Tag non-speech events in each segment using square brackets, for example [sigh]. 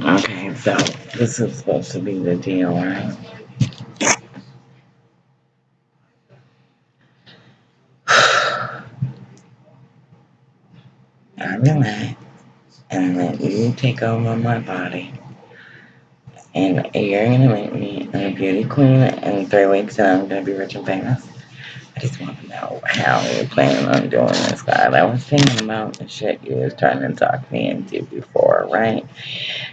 Okay, so this is supposed to be the deal, right? [sighs] I relax and let you take over my body. And you're gonna make me a beauty queen in three weeks and I'm gonna be rich and famous. I just want know how you're planning on doing this, God. I was thinking about the shit you was trying to talk me into before, right?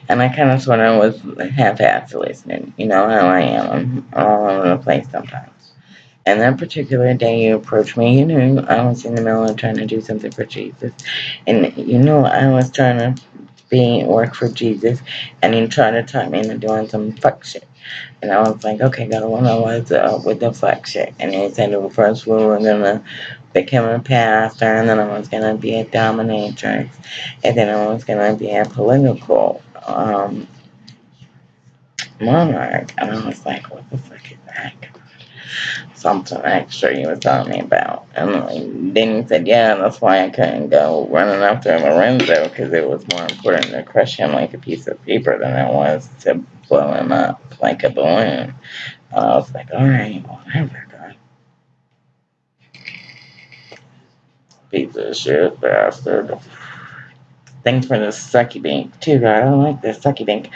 And I kind of sort of was half-assed listening. You know how I am. I'm all over the place sometimes. And that particular day you approached me, you knew I was in the middle of trying to do something for Jesus. And you know I was trying to be work for Jesus and you trying to talk me into doing some fuck shit. And I was like, okay, God, what I was uh, with the fuck shit. And he said, well, first we were going to become a pastor, and then I was going to be a dominatrix, and then I was going to be a political um, monarch. And I was like, what the fuck is that? Something extra you were telling me about. And then he said, yeah, that's why I couldn't go running after Lorenzo, because it was more important to crush him like a piece of paper than it was to blow him up like a balloon. And I was like, all right, whatever, God. Piece of shit, bastard. Thanks for the sucky bank, too, God. I don't like this sucky dink.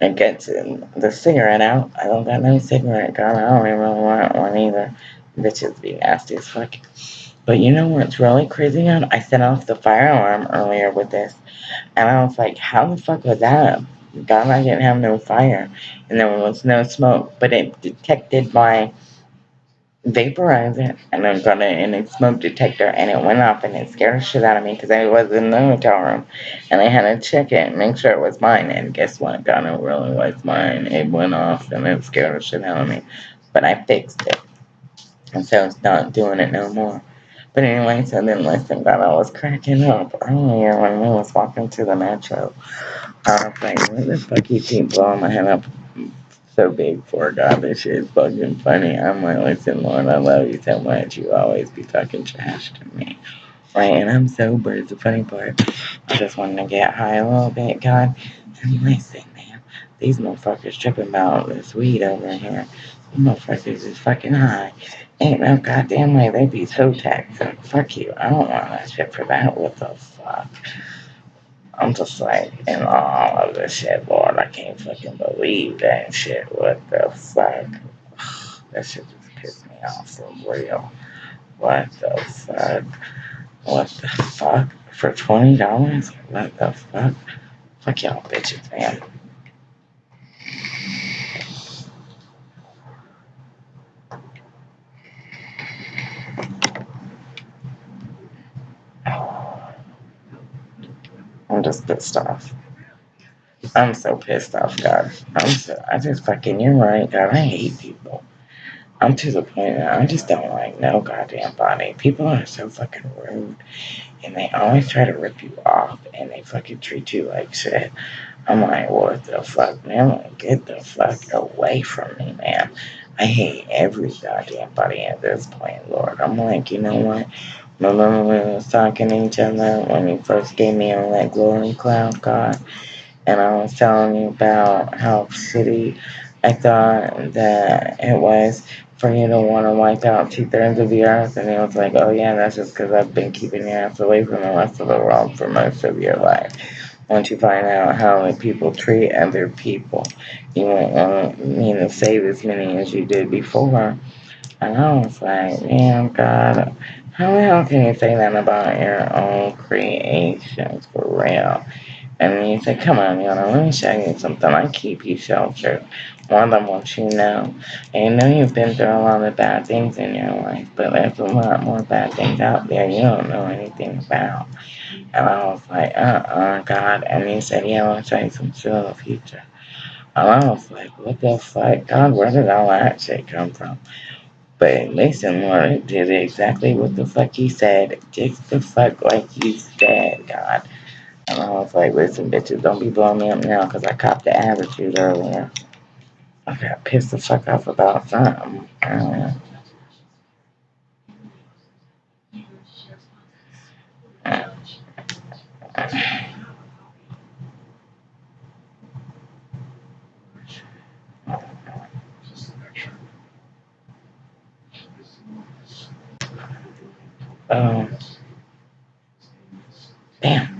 It gets um, the cigarette out. I don't got no cigarette, God. I don't even want one either. Bitches be nasty as fuck. But you know what's really crazy, God? I set off the fire alarm earlier with this. And I was like, how the fuck was that? God, I didn't have no fire. And there was no smoke. But it detected my vaporizer. And I got it in a smoke detector. And it went off. And it scared the shit out of me. Because I was in the hotel room. And I had to check it and make sure it was mine. And guess what? God, it really was mine. It went off. And it scared the shit out of me. But I fixed it. And so it's not doing it no more. But anyway, so then listen, God, I was cracking up earlier when we was walking to the metro. I was like, what the fuck you keep blowing my head up so big for, God? This is fucking funny. I'm like, listen, Lord, I love you so much. You always be talking trash to me. Right, and I'm sober. It's the funny part. I just wanted to get high a little bit, God. And listen, man, these motherfuckers tripping about this weed over here. These motherfuckers is fucking high. Ain't no goddamn way they be so taxing. Fuck you. I don't want that shit for that. What the fuck? I'm just like, in all of this shit, Lord, I can't fucking believe that shit. What the fuck? [sighs] That shit just pissed me off for real. What the fuck? What the fuck? For $20? What the fuck? Fuck y'all bitches, man. I'm just pissed off. I'm so pissed off, God. I'm so, I just fucking, you're right, God. I hate people. I'm to the point that I just don't like no goddamn body. People are so fucking rude. And they always try to rip you off and they fucking treat you like shit. I'm like, what the fuck, man? Like, get the fuck away from me, man. I hate every goddamn body at this point, Lord. I'm like, you know what? Remember we was talking to each other when you first gave me on that glory cloud, God? And I was telling you about how shitty I thought that it was for you to want to wipe out two thirds of the earth. And he was like, oh yeah, that's just because I've been keeping your ass away from the rest of the world for most of your life. Once you find out how people treat other people, you won't want me to save as many as you did before. And I was like, man, God, how the hell can you say that about your own creations for real? And he said, come on, Yana, let me show you something. I keep you sheltered more than what you know. And I know you've been through a lot of bad things in your life, but there's a lot more bad things out there you don't know anything about. And I was like, uh-uh, God. And he said, yeah, I'll show you some the future. And I was like, what the fuck? God, where did all that shit come from? But Mason Lord did exactly what the fuck he said. Just the fuck like he said, God. And I was like, listen, bitches, don't be blowing me up now because I copped the attitude earlier. I got pissed the fuck off about something. Uh, Um, damn.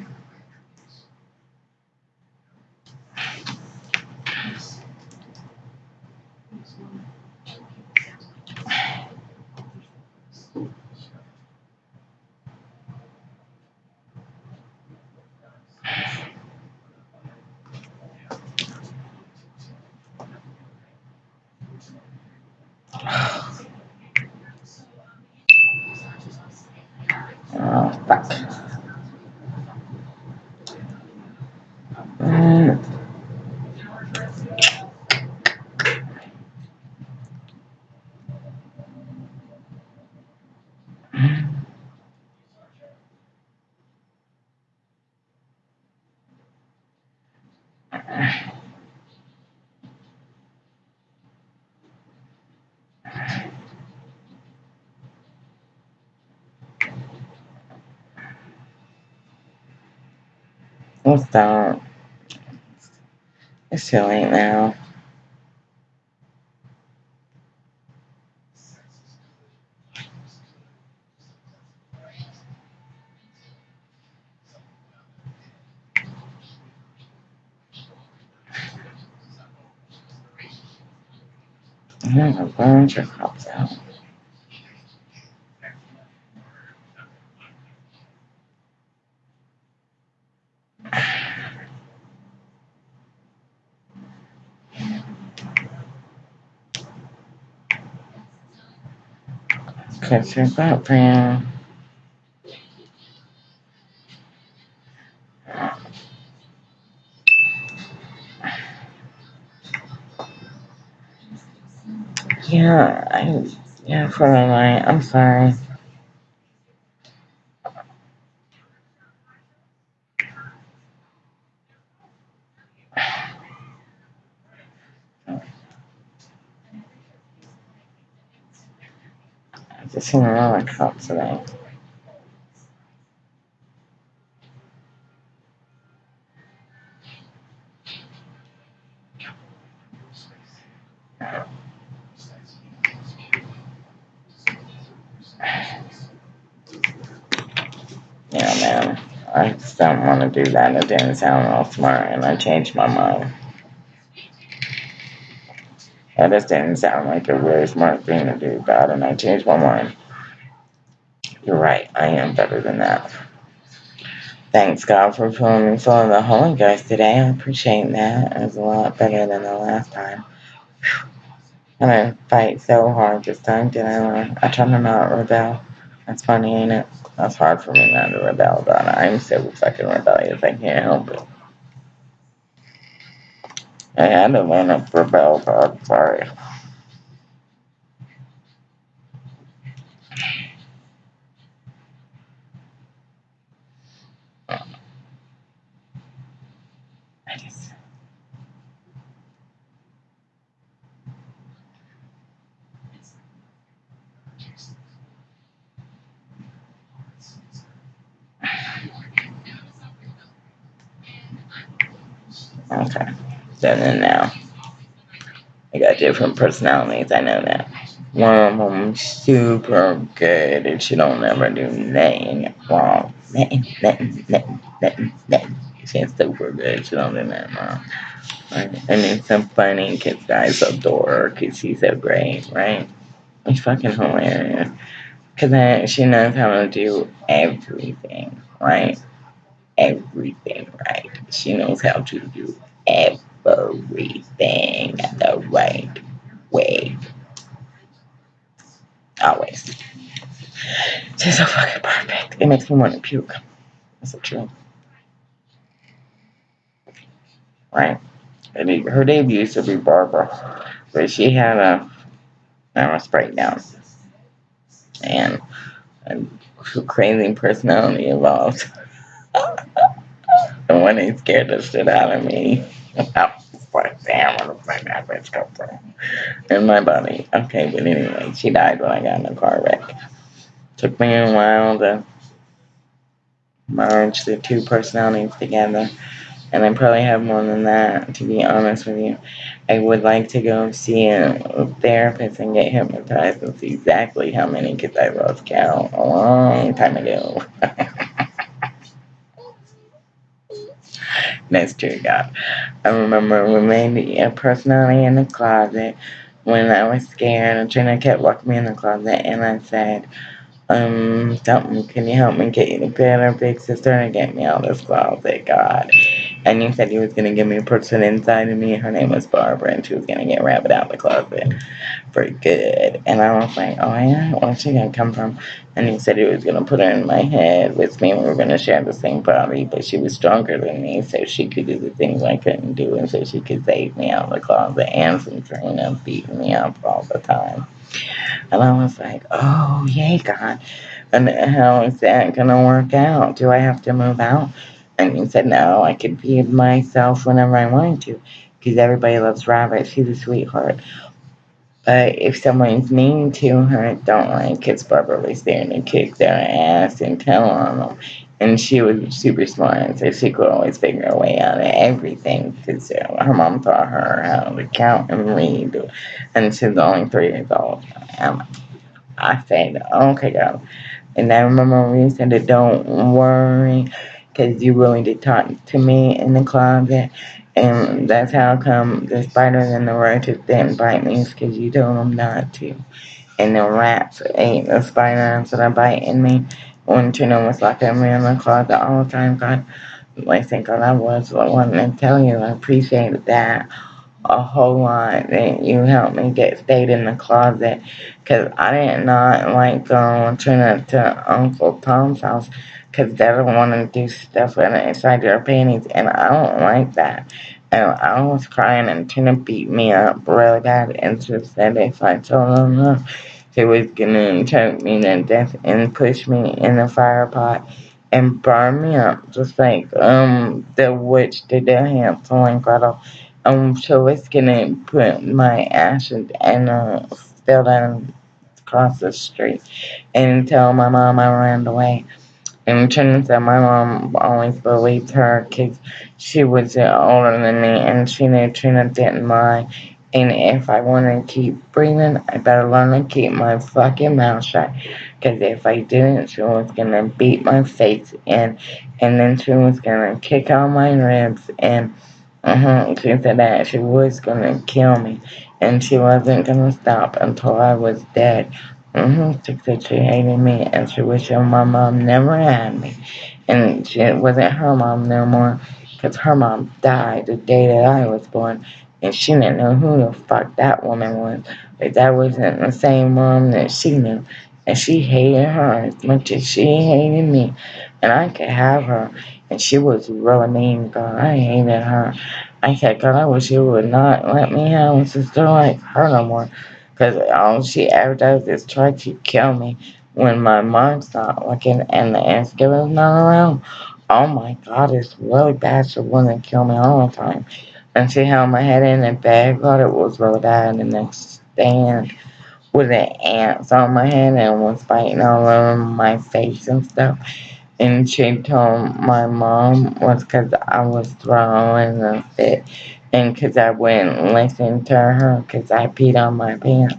Let's stop. It's too late now. I'm gonna burn your cups out. Cause your butt, friend. Yeah, I, yeah, for the night. I'm sorry. I just seen a lot of cups today. Yeah, man. I just don't want to do that. It didn't sound real smart, and I changed my mind. That just didn't sound like a very smart thing to do, God, and I changed my mind. You're right. I am better than that. Thanks, God, for filling me full of the Holy Ghost today. I appreciate that. It was a lot better than the last time. I'm fight so hard this time, did I? I tried to rebel. That's funny, ain't it? That's hard for me not to rebel, God. I'm so fucking rebellious. I can't help it. To learn to rebel, God. Sorry. I just. Okay. Then and now. I got different personalities, I know that. One of them super good and she don't ever do nothing wrong. Nothing, nothing, nothing, nothing, nothing. She's super good. She don't do nothing wrong. Right? And then some funny kids guys adore her because she's so great, right? It's fucking hilarious. Because she knows how to do everything, right? Everything, right? She knows how to do everything the right way. Always. She's so fucking perfect. It makes me want to puke. That's the truth. Right? And Her name used to be Barbara, but she had a nervous breakdown. And a crazy personality involved. and when [laughs] they scared the shit out of me, [laughs] Where the fuck that bitch come from? In my body. Okay, but anyway, she died when I got in a car wreck. Took me a while to merge the two personalities together. and I probably have more than that, to be honest with you. I would like to go see a therapist and get hypnotized and see exactly how many kids I lost count a long time ago. [laughs] That's to God. I remember made a personality in the closet when I was scared and Trina kept walking me in the closet and I said, um, something, can you help me get you get our big sister and get me out of this closet, God? And you said he was going to give me a person inside of me. Her name was Barbara, and she was going to get Rabbit out of the closet for good. And I was like, oh, yeah? Where's she going to come from? And he said he was going to put her in my head with me, we were going to share the same body, but she was stronger than me, so she could do the things I couldn't do, and so she could save me out of the closet and from Trina beating me up all the time. And I was like, oh, yay, God. And how is that going to work out? Do I have to move out? And he said, no, I could be myself whenever I wanted to because everybody loves Rabbit. She's a sweetheart. But if someone's mean to her, don't like it's Barbara was there to kick their ass and tell on them. And she was super smart, so she could always figure a way out of everything because her mom taught her how to count and read. And she's only three years old. I said, okay, girl. And I remember we said, don't worry because you really did talk to me in the closet. And that's how come the spiders and the roaches didn't bite me, because you told them not to. And the rats ate the spiders that are biting me. When Trina was locking me in the closet all the time, God, I think God, I was wanting to tell you, I appreciated that a whole lot that you helped me get stayed in the closet because I did not like going to, to Uncle Tom's house because they don't want to do stuff inside their panties, and I don't like that. And I was crying, and Tina beat me up really bad, and she said if I told her no, she was gonna choke me to death and push me in the fire pot and burn me up, just like um the witch did to Hansel and Gretel. Um, she was gonna put my ashes and uh, spill down across the street and tell my mom I ran away. And turns out my mom always believed her because she was older than me and she knew Trina didn't mind. And if I want to keep breathing, I better learn to keep my fucking mouth shut. Because if I didn't, she was going to beat my face in. And then she was going to kick out my ribs. And uh-huh, she said that she was going to kill me. And she wasn't going to stop until I was dead. Mm-hmm. She hated me and she wished my mom never had me. And she, it wasn't her mom no more because her mom died the day that I was born. And she didn't know who the fuck that woman was. But that wasn't the same mom that she knew. And she hated her as much as she hated me. And I could have her. And she was really mean, God. I hated her. I said, God, I wish you would not let me have a sister like her no more. Because all she ever does is try to kill me when my mom's not looking and the Thanksgiving's not around. Oh my god, it's really bad. She wanted to kill me all the time. And she held my head in a bag. God, it was really bad. And then stand with the ants on my head and was biting all over my face and stuff. And she told my mom was because I was throwing a fit and because I wouldn't listen to her because I peed on my pants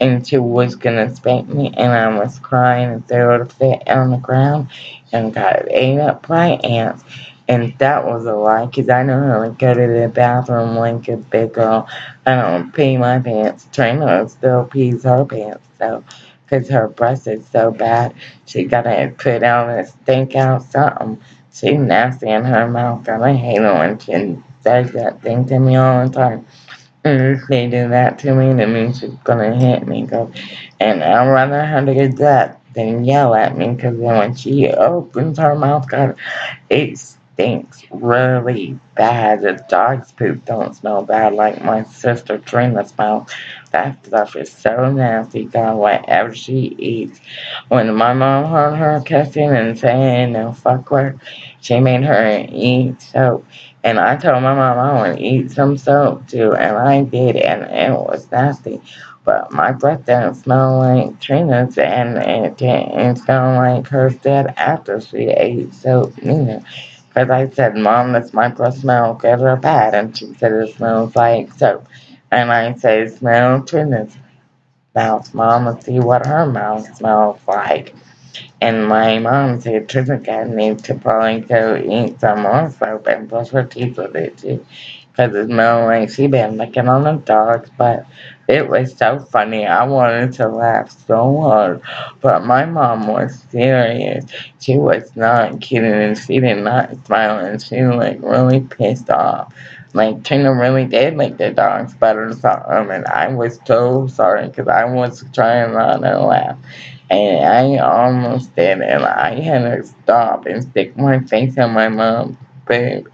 and she was gonna spank me and I was crying and threw a fit on the ground and got ate up by ants and that was a lie because I know how to go to the bathroom like a big girl. I don't pee my pants. Trina still pees her pants so because her breath is so bad she gotta put out a stink out something. She's nasty in her mouth and I hate her when she says that thing to me all the time. And if they do that to me, that means she's gonna hit me. And I'd rather her to get that than yell at me. Because then when she opens her mouth, God, it stinks really bad. The dog's poop don't smell bad like my sister Trina's mouth. That stuff is so nasty, God, whatever she eats. When my mom heard her cussing and saying no fuck her, she made her eat soap. And I told my mom I want to eat some soap too, and I did, and it was nasty. But my breath didn't smell like Trina's, and it didn't smell like hers did after she ate soap neither. Because I said, Mom, does my breath smell good or bad? And she said, it smells like soap. And I said, smell Trina's mouth, Mom, and see what her mouth smells like. And my mom said, Trina needs to probably go eat some more soap and brush her teeth with it too. Because it smelled like she been licking on the dogs. But it was so funny. I wanted to laugh so hard. But my mom was serious. She was not kidding and she did not smile and she was like really pissed off. Like Trina really did make the dogs better something and I was so sorry because I was trying not to laugh. And I almost did and I had to stop and stick my face on my mom's boob.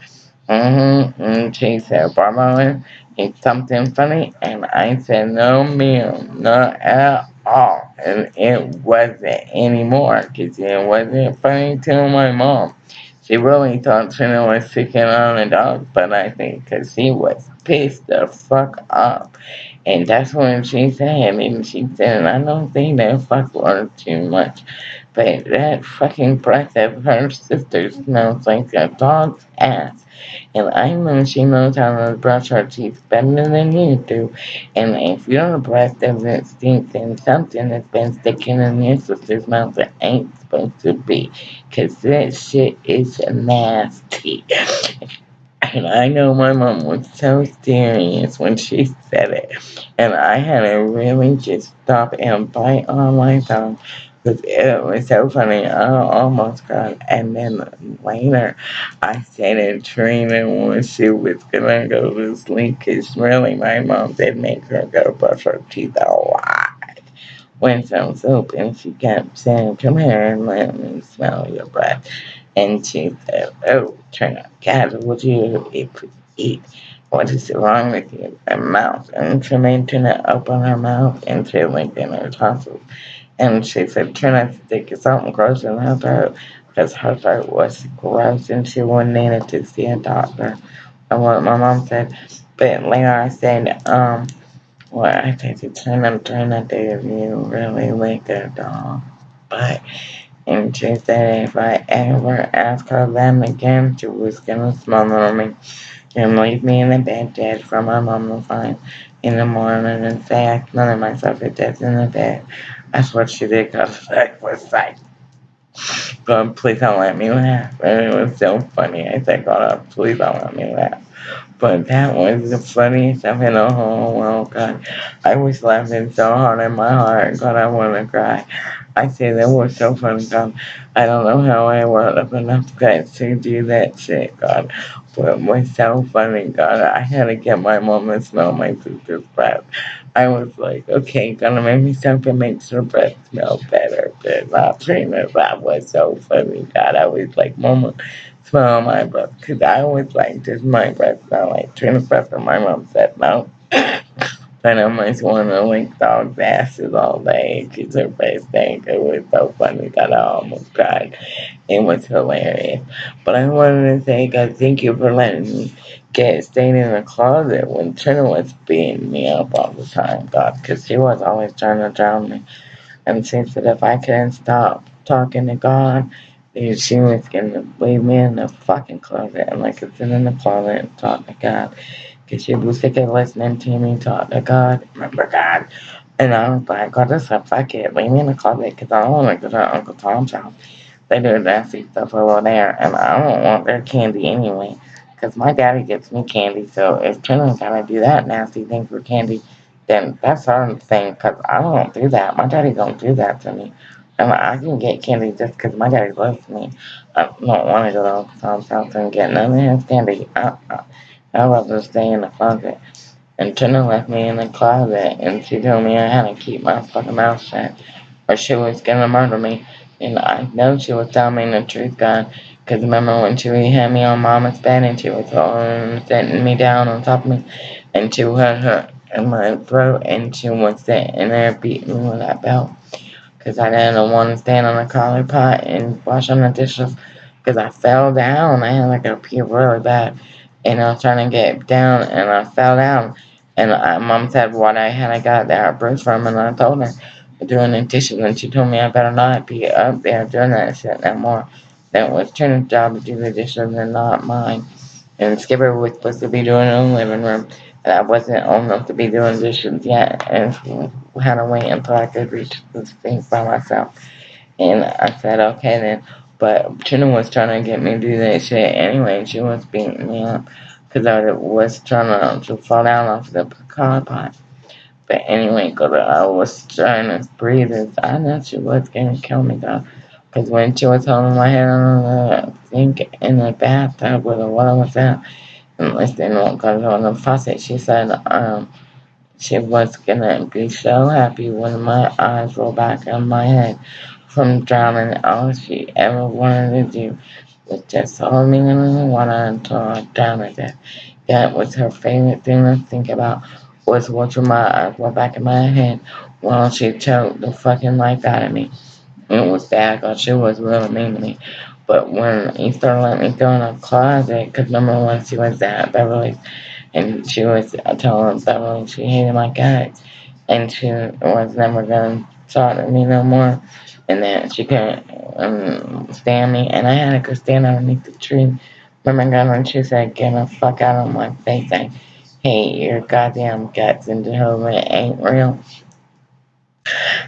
Mm-hmm. And she said, Barbara, it's something funny. And I said, no, ma'am, not at all. And it wasn't anymore because it wasn't funny to my mom. She really thought Trina was sticking on the dog, but I think because she was pissed the fuck off. And that's when she said, and she said, I don't think that fuck was too much. But that fucking breath of her sister smells like a dog's ass. And I know she knows how to brush her teeth better than you do. And if your breath doesn't stink, then something has been sticking in your sister's mouth that ain't supposed to be. Cause that shit is nasty. And I know my mom was so serious when she said it. And I had to really just stop and bite on my tongue because it was so funny. I almost cried. And then later, I to Trina when she was to go to sleep because really my mom did make her go brush her teeth a lot with some soap. And she kept saying, come here and let me smell your breath. And she said, oh, Trina, God, would you eat? What is wrong with your mouth? And she made Trina open her mouth and she licked in her tonsils. And she said, Trina, stick something gross in her throat because her throat was gross and she wanted to see a doctor. And what my mom said, but later I said, um, well, I said to Trina, Trina, did you really like a dog? But and she said if I ever ask her them again, she was gonna smother me and leave me in the bed dead for my mom to find in the morning and say I smothered myself to death in the bed. That's what she did I was like, God, please don't let me laugh. It was so funny. I said, God, please don't let me laugh. But that was the funniest stuff in the whole world, God. I was laughing so hard in my heart, God, I want to cry. I say that was so funny, God. I don't know how I worked up enough guts to do that shit, God. But it was so funny, God. I had to get my mom to smell my sister's breath. I was like, okay, gonna make me something makes her breath smell better. But not Trina, that was so funny, God. I was like, Mama, smell my breath. Because I was like, does my breath smell like Trina's breath? And my mom said, no. But I almost want to link dog's asses all day. She's her best thing. It was so funny that I almost cried. It was hilarious. But I wanted to say, God, thank you for letting me get staying in the closet when Trina was beating me up all the time, God, because she was always trying to drown me. And she said if I couldn't stop talking to God, then she was to leave me in the fucking closet and I could sit in the closet and talk to God. Because she was sick of listening to me talk to God. Remember God? And I was like, God, this is fuck it. Leave me in the closet because I don't want to go to Uncle Tom's house. They do nasty stuff over there, and I don't want their candy anyway. Because my daddy gets me candy, so if Trina's gotta do that nasty thing for candy, then that's her thing, because I don't do that. My daddy don't do that to me. And I can get candy just because my daddy loves me. I don't want to go to Uncle Tom's house and get none of his candy. Uh, uh. Uh-uh. I'd rather stay in the closet. And Tina left me in the closet, and she told me I had to keep my fucking mouth shut, or she was gonna murder me. And I know she was telling me the truth, God. Because remember when she had me on mama's bed and she was um, sitting me down on top of me and she had her in my throat and she was sitting there beating me with that belt. Because I didn't want to stand on the collar pot and wash on the dishes because I fell down. And I had like a pee really bad. And I was trying to get down and I fell down. And I, mom said what I had I got that bruise from and I told her doing the dishes and she told me I better not be up there doing that shit no more. that was Trina's job to do the dishes and not mine. And Skipper was supposed to be doing it in the living room, and I wasn't old enough to be doing dishes yet, and had to wait until I could reach the sink by myself. And I said, okay then. But Trina was trying to get me to do that shit anyway, she was beating me up because I was trying to, to fall down off the car pot. But anyway, cause I was trying to breathe, I know she was gonna kill me though. Because when she was holding my head on the sink in the bathtub where the water was at, and listening because on the faucet, she said um, she was gonna be so happy when my eyes roll back on my head from drowning. All she ever wanted to do was just hold me in the water until I drowned to death. That was her favorite thing to think about was watching my eyes roll back in my head while she choked the fucking life out of me. It was bad because she was really mean to me. But when he started letting me go in a closet, because number one, she was at Beverly's and she was telling Beverly she hated my guts and she was never going to talk to me no more and that she couldn't um, stand me and I had to go stand underneath the tree. Remember God when she said, get the fuck out of my face. I hate your goddamn guts and Jehovah ain't real.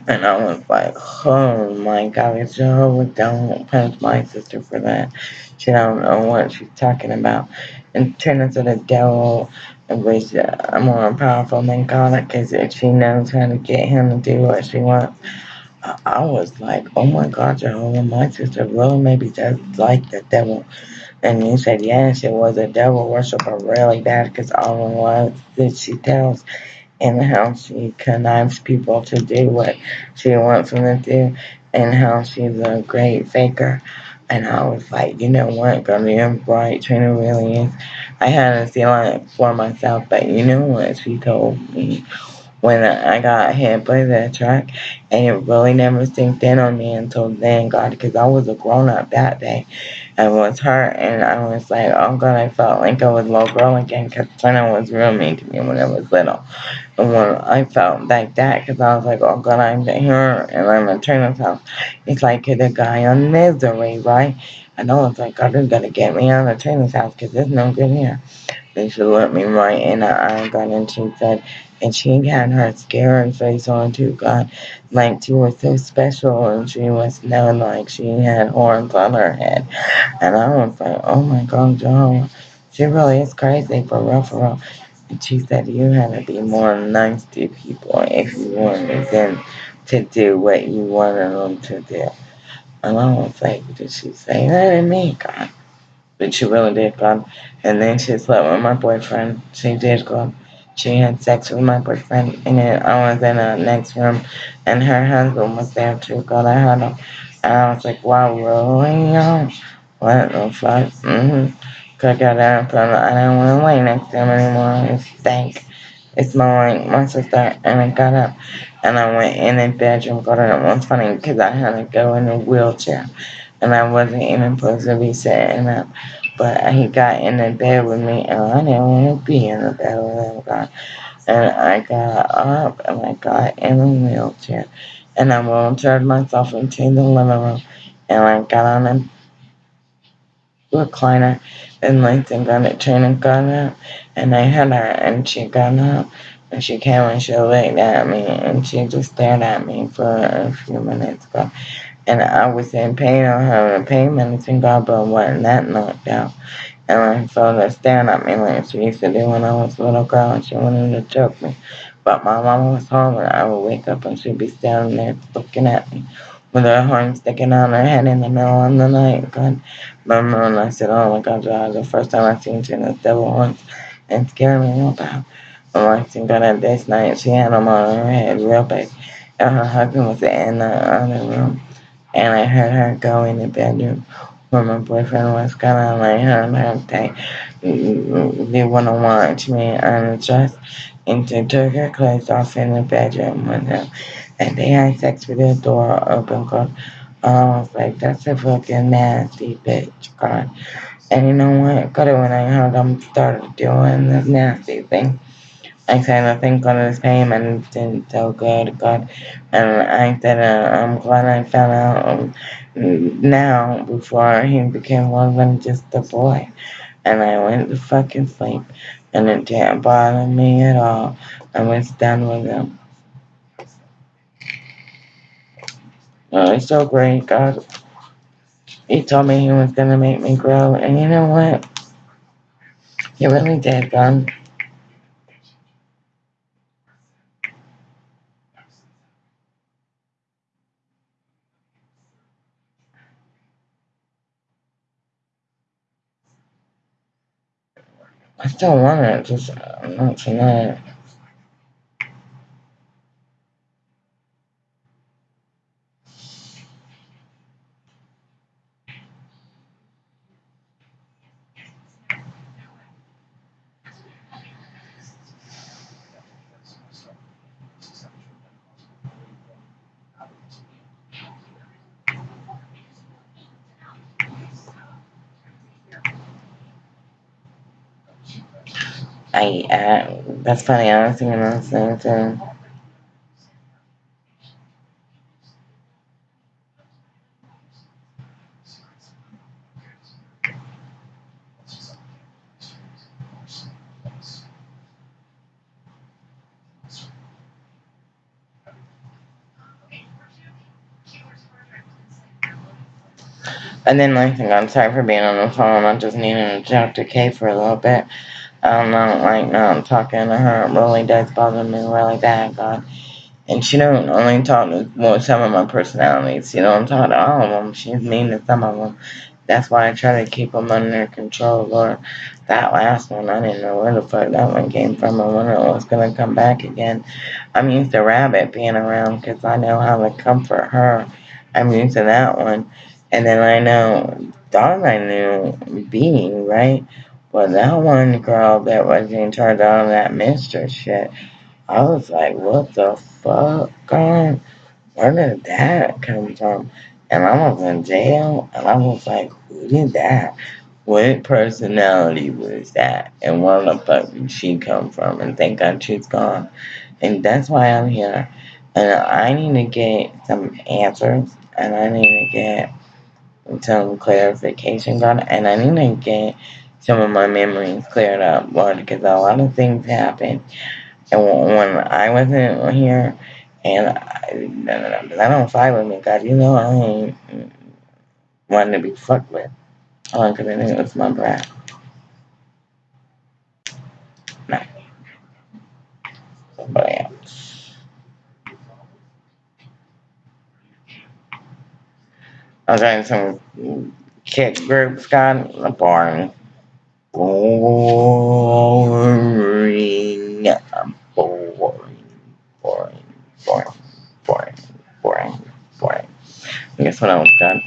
And I was like, oh my God, Jehovah, don't punish my sister for that. She don't know what she's talking about. And turn into the devil, which uh, more powerful than God, because she knows how to get him to do what she wants. I, was like, oh my God, Jehovah, my sister really maybe just like the devil. And he said, yes, it was a devil worshiper really bad because all the lies that she tells and how she connives people to do what she wants them to do and how she's a great faker. And I was like, you know what, Gardner Bright Trina really is. I had to feel it for myself, but you know what she told me when I got hit by that truck, and it really never sinked in on me until then, God, because I was a grown up that day. I was hurt, and I was like, oh God, I felt like I was a little girl again, because Trina was real mean to me when I was little. And when I felt like that, because I was like, oh God, I'm here, and I'm in Trina's house. It's like the guy on misery, right? And I was like, God, you gotta get me out of Trina's house, because there's no good here. They should let me right in I and she said, and she had her scared face on too, God. Like she was so special and she was known like she had horns on her head. And I was like, oh my God, Joe, she really is crazy for real, for real. And she said you had to be more nice to people if you wanted them to do what you wanted them to do. And I was like, did she say that to me, God? But she really did, God. And then she slept with my boyfriend. She did, God she had sex with my boyfriend, and then I was in the next room, and her husband was there too. God, I had him, and I was like, wow, really? What the fuck? Mm-hmm. Cause I got up, and I didn't want to lay next to him anymore. It stank. It smelled like my sister, and I got up, and I went in the bedroom. God, it was funny because I had to go in a wheelchair, and I wasn't even supposed to be sitting up. But he got in the bed with me, and I didn't want to be in the bed with him. And I got up, and I got in a wheelchair, and I wheelchaired myself into the living room, and I got on a recliner, and Langston got it, Trina got up, and I hit her, and she got up, and she came and she looked at me, and she just stared at me for a few minutes. God and I was in pain on her and pain medicine God but wasn't that knocked out. And I felt her staring at me like she used to do when I was a little girl and she wanted to choke me. But my mama was home and I would wake up and she'd be standing there looking at me with her horn sticking out her head in the middle of the night. God, remember when I said, oh my God, was the first time I seen Tina's devil horns and scared me real bad. And I seen God at this night, she had them on her head real big. And her husband was in the other room and I heard her go in the bedroom where my boyfriend was gonna lay her and her they they wanna watch me undressed and they took her clothes off in the bedroom them and they had sex with the door open cause I was like, that's a fucking nasty bitch, God. And you know what? God, when I heard them started doing this nasty thing, I said, I think God is paying and it didn't tell God, God. And I said, uh, I'm glad I found out um, now before he became more than just a boy. And I went to fucking sleep. And it didn't bother me at all. I was done with him. Oh, it's so great, God. He told me he was going to make me grow. And you know what? He really did, God. I still want it, just uh, not tonight. I, uh, that's funny, I was thinking the same thing. And then thing, I'm sorry for being on the phone, I just needed to talk to Kay for a little bit. I don't know, like, not talking to her really does bother me really bad, God. And she don't only talk to well, some of my personalities. You know, I'm talking to all of them. She's mean to some of them. That's why I try to keep them under control, Lord. That last one, I didn't know where the fuck that one came from or when it was going to come back again. I'm used to Rabbit being around because I know how to comfort her. I'm used to that one. And then I know Dawn I knew being, right? But that one girl that was in turned on that mistress shit, I was like, what the fuck, God? Where did that come from? And I was in jail, and I was like, who did that? What personality was that? And where the fuck did she come from? And thank God she's gone. And that's why I'm here. And I need to get some answers, and I need to get some clarification, God, and I need to get some of my memories cleared up, Lord, because a lot of things happened and when I wasn't here, and I, I don't fight with me, God, you know I ain't wanting to be fucked with. Because I think it was my brat. No. But yeah. I was in some kid groups, God, boring. Boring. Boring. Boring. Boring. Boring. Boring. Boring. I guess what else, God?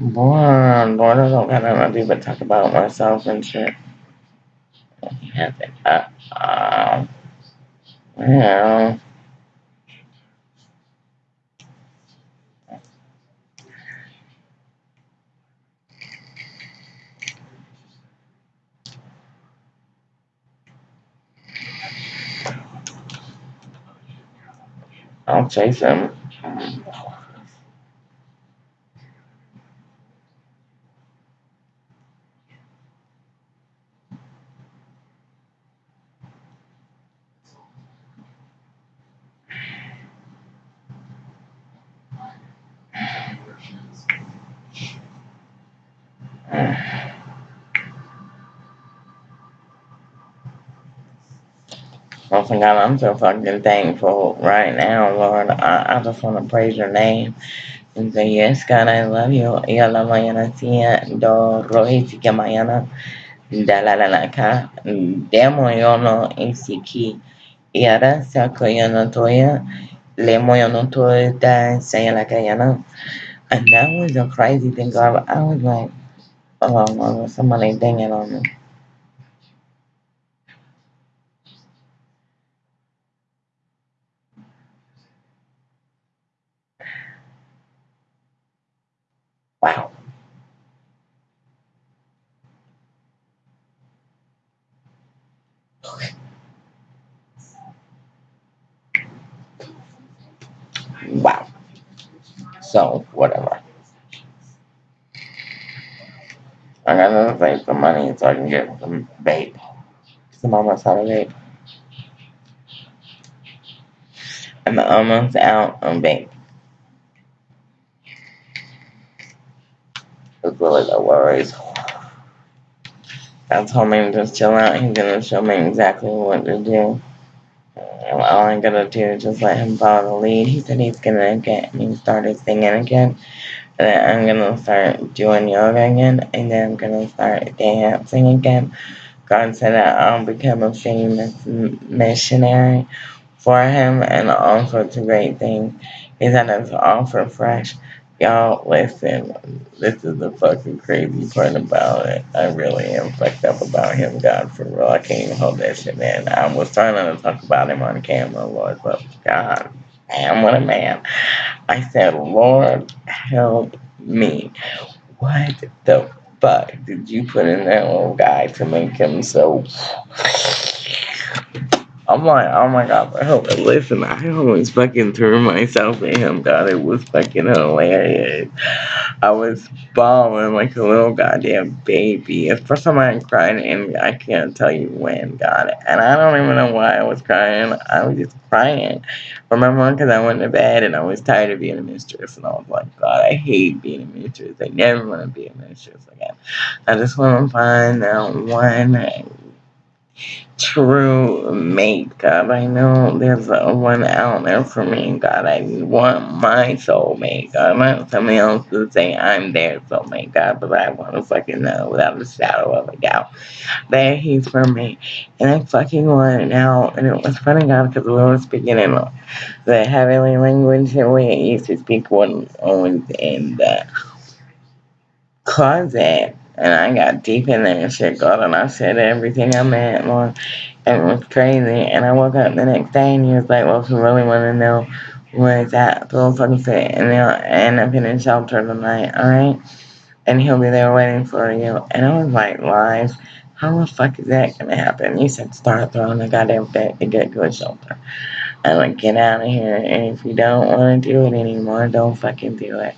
Boring. Bored. I don't got nothing to do but talk about myself and shit. Nothing. Uh, uh, well. I'll chase Oh, God, I'm so fucking thankful right now, Lord. I, I just want to praise your name and say, yes, God, I love you. Y a la mañana sia eh, do rohi sika mañana da la la la ka demo yo no insiki. Y ahora saco yo no toya le mo yo no toya da say la ka yana. And that was a crazy thing, God. I was like, oh, Lord, somebody dinging on me. Wow. Okay. Wow. So, whatever. I gotta save some money so I can get some vape. Cause I'm almost out of vape. I'm almost out on vape. It's really no worries. I told him to chill out. He's gonna show me exactly what to do. all I'm gonna do is just let him follow the lead. He said he's gonna get me started singing again. And then I'm gonna start doing yoga again. And then I'm gonna start dancing again. God said that I'll become a famous missionary for him and all sorts of great things. He said it's all for fresh. Y'all, listen, this is the fucking crazy part about it. I really am fucked up about him, God, for real. I can't even hold that shit, man. I was trying to talk about him on camera, Lord, but God, I am what a man. I said, Lord, help me. What the fuck did you put in that little guy to make him so I'm like, oh my god, bro. Listen, I always fucking threw myself at him, God. It was fucking hilarious. I was bawling like a little goddamn baby. It's the first time I cried, and I can't tell you when, God. And I don't even know why I was crying. I was just crying. Remember, because I went to bed and I was tired of being a mistress, and I was like, God, I hate being a mistress. I never want to be a mistress again. I just want to find that one true God. I know there's one out there for me, God. I want my soulmate, God. Not somebody else to say I'm their soulmate, God, but I want to fucking know without a shadow of a doubt that he's for me. And I fucking want it now. And it was funny, God, because we were speaking in the heavenly language and we used to speak one always in the closet and I got deep in there and shit, God, and I said everything I meant, Lord. And it was crazy. And I woke up the next day and he was like, well, if you really want to know where it's at, go fucking sit. And they'll end up in a shelter tonight, alright? And he'll be there waiting for you. And I was like, lies. How the fuck is that gonna happen? You said start throwing the goddamn fit to get to a shelter. I'm like, get out of here. And if you don't want to do it anymore, don't fucking do it.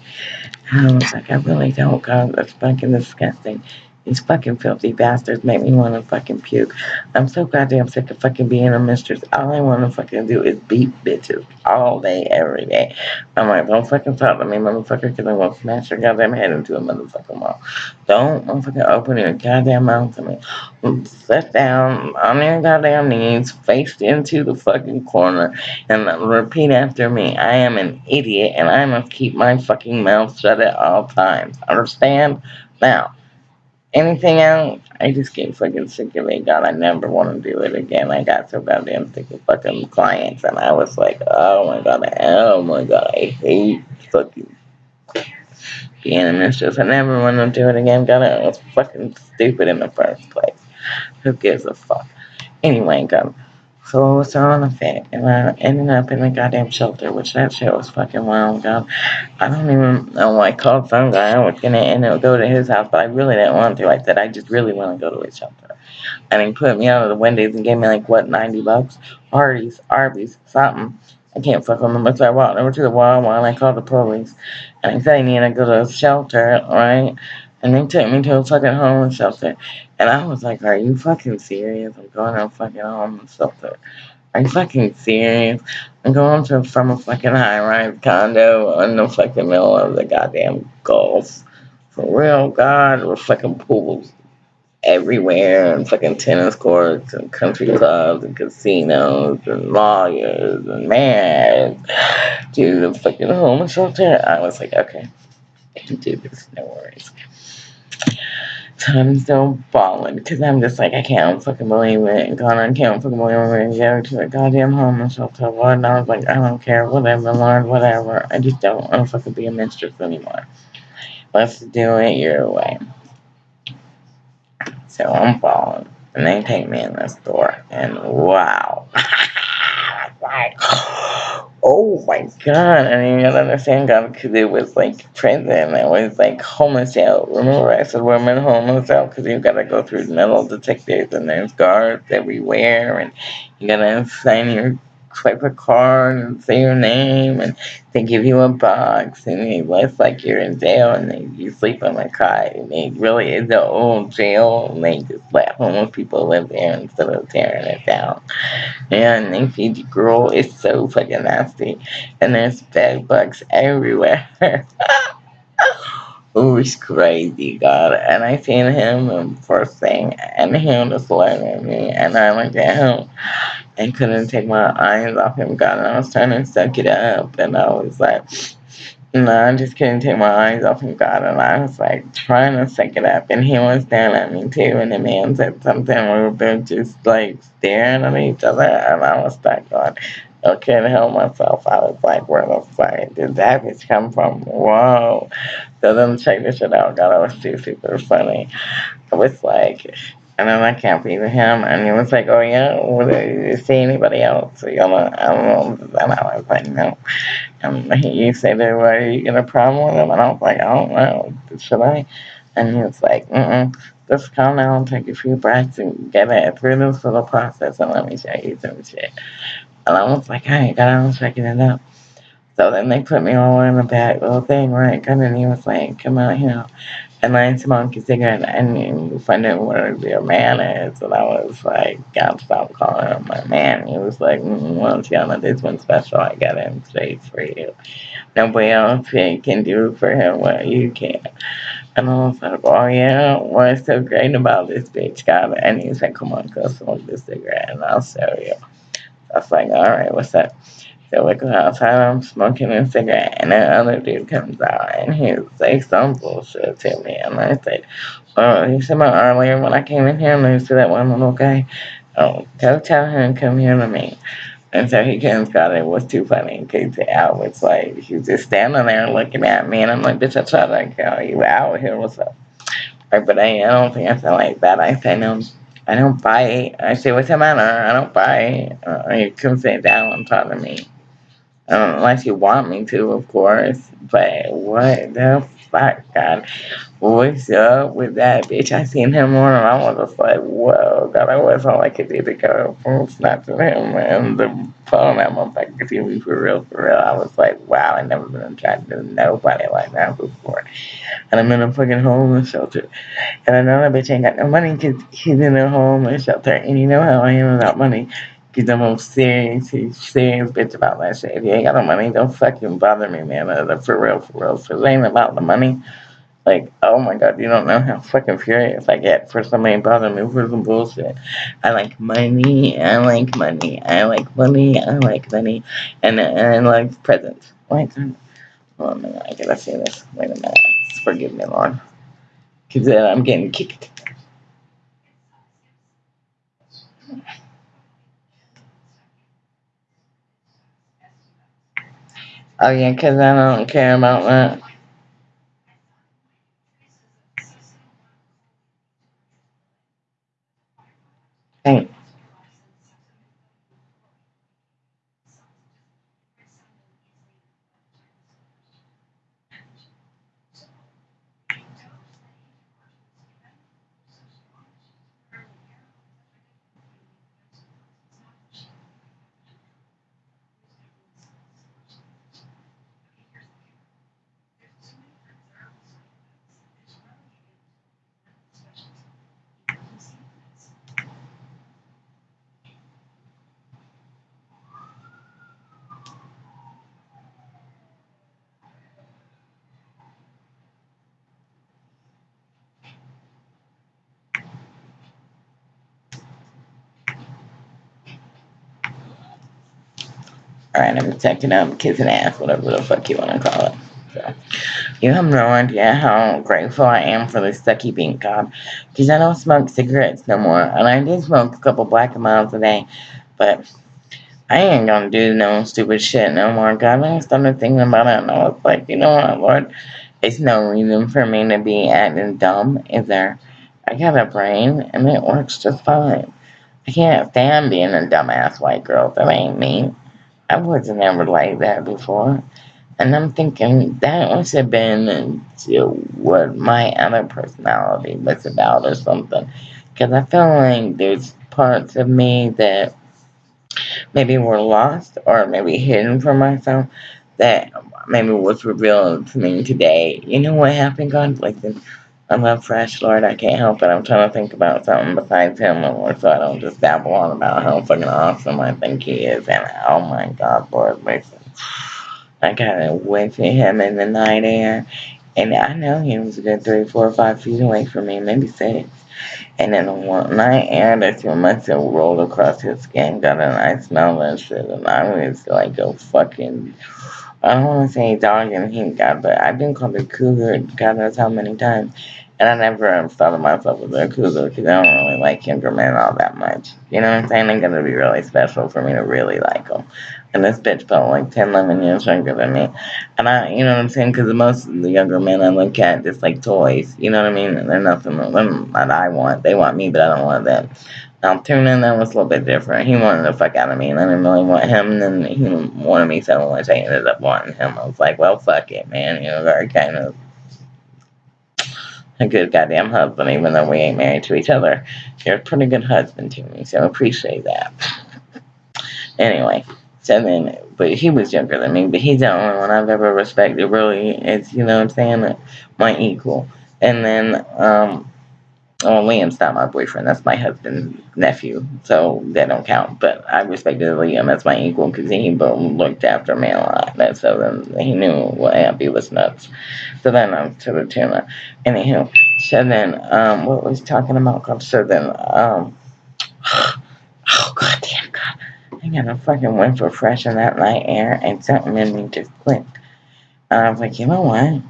I was like, I really don't, God. That's fucking disgusting. These fucking filthy bastards make me want to fucking puke. I'm so goddamn sick of fucking being a mistress. All I want to fucking do is beat bitches all day, every day. I'm like, don't fucking talk to me, motherfucker, because going to smash your goddamn head into a motherfucking wall. Don't motherfucking open your goddamn mouth to me. Sit down on your goddamn knees, faced into the fucking corner, and repeat after me. I am an idiot, and I must keep my fucking mouth shut at all times. Understand? Now, anything else, I just get fucking sick of it. God, I never want to do it again. I got so goddamn sick of fucking clients, and I was like, oh my god, oh my god, I hate fucking being a mistress. I never want to do it again. God, it was fucking stupid in the first place. Who gives a fuck? Anyway, God. So I was throwing a fit, and I ended up in a goddamn shelter, which that shit was fucking wild, God. I don't even know why I called some guy. I was gonna end up go to his house, but I really didn't want to. I said, I just really want to go to his shelter. And he put me out of the windows and gave me like, what, 90 bucks? Arby's, Arby's, something. I can't fucking remember. So I walked over to the wall and I called the police. And I said I need to go to a shelter, right? And they took me to a fucking homeless shelter. And I was like, are you fucking serious? I'm going to a fucking homeless shelter. Are you fucking serious? I'm going to from a fucking high-rise condo in the fucking middle of the goddamn Gulf. For real, God, with fucking pools everywhere and fucking tennis courts and country clubs and casinos and lawyers and mayors to the fucking homeless shelter. I was like, okay, I can do this, no worries. I'm still balling because I'm just like, I can't fucking believe it. And God, I can't fucking believe we're going to go to a goddamn homeless shelter, Lord. And I was like, I don't care, whatever, Lord, whatever. I just don't want to fucking be a mistress anymore. Let's do it your way. So I'm falling. And they take me in the store. And wow. [laughs] like, oh my god. I didn't even understand God because it was like prison. It was like homeless out. Remember I said women homeless out because you gotta go through metal detectors and there's guards everywhere and you gotta sign your swipe a card and say your name, and they give you a box, and it looks like you're in jail, and they, you sleep on a cot, and it really is the old jail, and they just let homeless people live there instead of tearing it down. And they feed you gruel. It's so fucking nasty, and there's bed bugs everywhere. [laughs] It's crazy, God. And I seen him first thing, and he was looking at me, and I looked at him and couldn't take my eyes off him, God. And I was trying to suck it up, and I was like, no, I just couldn't take my eyes off him, God. And I was like trying to suck it up, and he was staring at me too. And the man said something, we were just like staring at each other, and I was like, God. I couldn't help myself. I was like, where the fuck did that bitch come from? Whoa. So then check this shit out. God, it was too super funny. I was like, and then I can't believe him. And he was like, oh yeah, will you see anybody else? You know, I don't know. And I was like, no. And he said, well, are you get a problem with him? And I was like, I don't know. Should I? And he was like, mm-mm. Just calm down, take a few breaths, and get it through this little process, and let me show you some shit. And I was like, I ain't got on checking it out. So then they put me all in the back little thing, right? And then he was like, come out here and I smoke a cigarette and you find out what your man is. And I was like, God, stop calling him my man. He was like, mm, well, Tiana, this one's special. I got him straight for you. Nobody else can do for him what you can. And I was like, oh, yeah, what's so great about this bitch, God? And he said, come on, go smoke this cigarette and I'll show you. I was like, all right, what's up? So we go outside, I'm smoking a cigarette, and that other dude comes out, and he say some bullshit to me, and I say, well, he said my earlier when I came in here, and I said that one little guy, oh, go tell him come here to me. And so he comes out, it was too funny, because I was like, he's just standing there looking at me, and I'm like, bitch, I tried to call you out here, what's up? But I, I don't think I feel like that, I say no. I don't bite. I say, what's the matter? I don't bite. Uh, you come sit down and talk to me. Unless you want me to, of course. But what the fuck, God? What's up with that bitch? I seen him on and I was just like, whoa, God, I was all I could do to go from snatching him and the phone at my back to me for real, for real. I was like, wow, I never been attracted to nobody like that before. And I'm in a fucking homeless shelter. And I know that bitch ain't got no money because he's in a homeless shelter. And you know how I am about money. Because I'm a serious, serious bitch about that shit. If you ain't got no money, don't fucking bother me, man. Uh, for real, for real. So it ain't about the money. Like, oh my god, you don't know how fucking furious I get for somebody bothering me for some bullshit. I like money, I like money, I like money, I like money, and, and I like presents. Like, oh man, I gotta say this. Wait a minute. Forgive me, Lord. Because uh, I'm getting kicked. Oh yeah, because I don't care about that. Thanks. Alright, I'm checking out kissing ass, whatever the fuck you want to call it. So, you have no idea how grateful I am for this sucky bean God. Because I don't smoke cigarettes no more. And I did smoke a couple Black and Milds a day. But I ain't gonna do no stupid shit no more. God, I started thinking about it and I was like, you know what, Lord? It's no reason for me to be acting dumb, is there? I got a brain and it works just fine. I can't stand being a dumbass white girl. That ain't me. I wasn't ever like that before. And I'm thinking that must have been what my other personality was about or something. Because I feel like there's parts of me that maybe were lost or maybe hidden from myself that maybe was revealed to me today. You know what happened, God? Like, I love Fresh, Lord. I can't help it. I'm trying to think about something besides Him, oh, Lord, so I don't just babble on about how fucking awesome I think He is. And oh my God, Lord, listen. I got to went to Him in the night air, and I know He was a good three, four, five feet away from me, maybe six. And then one night air that you must have rolled across his skin, got a nice smell and shit, and I was like a fucking I don't want to say dog and he got, but I've been called a cougar God knows how many times. And I never thought of myself as a cougar because I don't really like younger men all that much. You know what I'm saying? They're going to be really special for me to really like them. And this bitch felt like 10, 11 years younger than me. And I, you know what I'm saying? Because most of the younger men I look at just like toys. You know what I mean? They're nothing that I want. They want me, but I don't want them. Now, Tuna, that was a little bit different. He wanted the fuck out of me, and I didn't really want him, and then he wanted me so much, I ended up wanting him. I was like, well, fuck it, man. You know, very kind of a good goddamn husband, even though we ain't married to each other. You're a pretty good husband to me, so I appreciate that. [laughs] anyway, so then, but he was younger than me, but he's the only one I've ever respected, really. It's, you know what I'm saying, my equal. And then, um, well, Liam's not my boyfriend. That's my husband's nephew, so that don't count. But I respected Liam as my equal because he looked after me a lot. And so then he knew what Abby was nuts. So then I'm to the tuna. Anywho, so then um, what was talking about? So then um, [sighs] oh god damn god, I got a fucking went for fresh in that night air, and something in me just clicked. And I was like, you know what?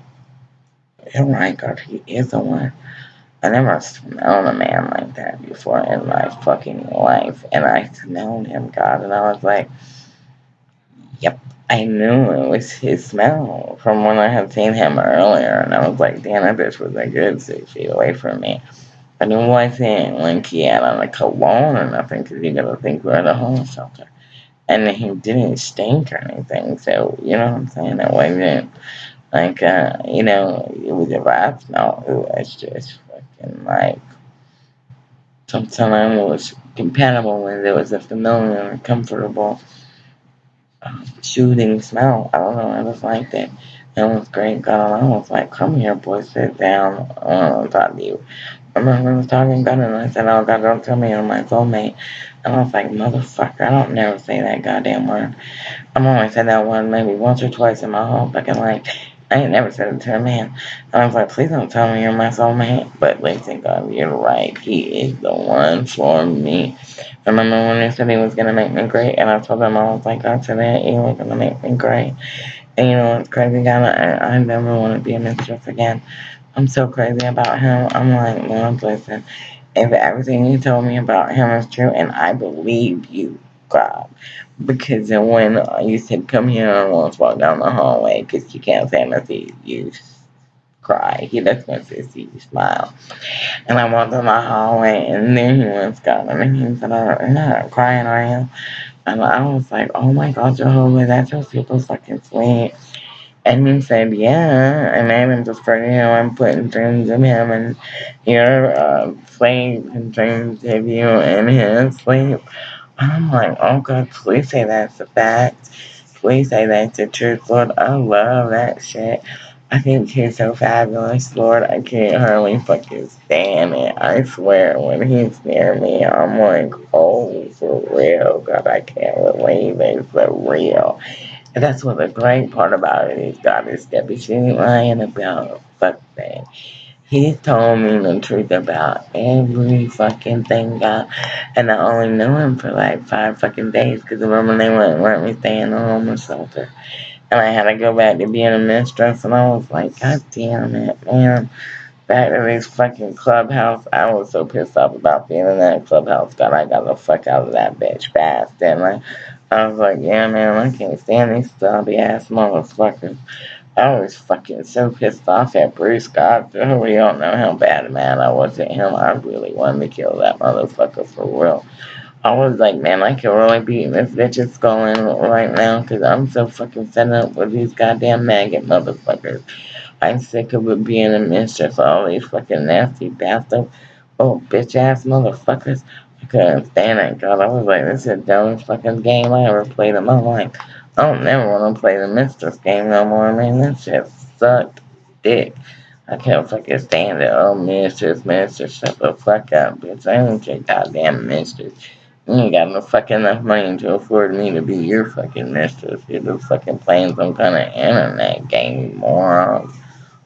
You're right, God, he is the one. I never smelled a man like that before in my fucking life. And I smelled him, God, and I was like, yep. I knew it was his smell from when I had seen him earlier. And I was like, damn, that bitch was a good six feet away from me. But it wasn't like he had on a cologne or nothing, because you gotta think we're at a homeless shelter. And he didn't stink or anything, so, you know what I'm saying? It wasn't like, uh, you know, it was a bad smell. It was just and like sometimes it was compatible when there was a familiar comfortable um, shooting smell. I don't know, I just liked it. It was great. God, I was like, come here, boy, sit down. I want to talk to you. I remember I was talking God, and I said, oh, God, don't tell me you're my soulmate. And I was like, motherfucker, I don't never say that goddamn word. I've only said that one maybe once or twice in my whole fucking life. I ain't never said it to a man. And I was like, please don't tell me you're my soulmate. But listen, God, you're right. He is the one for me. Remember when he said he was going to make me great? And I told him, I was like, God that he was going to make me great. And you know what's crazy, God? I, I never want to be a mistress again. I'm so crazy about him. I'm like, Lord, listen. If everything you told me about him is true, and I believe you, God, because when you said, come here, want to walk down the hallway because you can't stand to see you cry. He just to see you smile. And I walked down the hallway, and then he was gone. And he said, oh, you're not crying, are you? And I was like, oh my God, Jehovah, that's so super fucking sweet. And he said, yeah, and I'm just for you I'm putting dreams in him, and you're uh, playing dreams of you in his sleep. I'm like, oh God, please say that's a fact. Please say that's the truth, Lord. I love that shit. I think he's so fabulous, Lord. I can't hardly fucking stand it. I swear, when he's near me, I'm like, oh, for real. God, I can't believe it's for real. And that's what the great part about it is, God is Debbie. She ain't lying about fuck that. He told me the truth about every fucking thing, God. And I only knew him for like five fucking days because remember they wouldn't let me stay in the homeless shelter. And I had to go back to being a mistress, and I was like, God damn it, man. Back to this fucking clubhouse. I was so pissed off about being in that clubhouse. God, I got the fuck out of that bitch fast. And I, I was like, yeah, man, I can't stand these stubby ass motherfuckers. Oh, I was fucking so pissed off at Bruce God. [laughs] We don't know how bad man I was at him. I really wanted to kill that motherfucker for real. I was like, man, I can really beat this bitch's skull in right now because I'm so fucking fed up with these goddamn maggot motherfuckers. I'm sick of it being a mistress, all these fucking nasty bastards. Oh, bitch ass motherfuckers. I couldn't stand it, God. I was like, this is the dumbest fucking game I ever played in my life. I don't never want to play the Mistress game no more, man. That shit sucked dick. I can't fucking stand it. Oh, Mistress, Mistress, shut the fuck up, bitch. I ain't your goddamn Mistress. You ain't got no fucking enough money to afford me to be your fucking mistress. You're just fucking playing some kind of internet game, morons.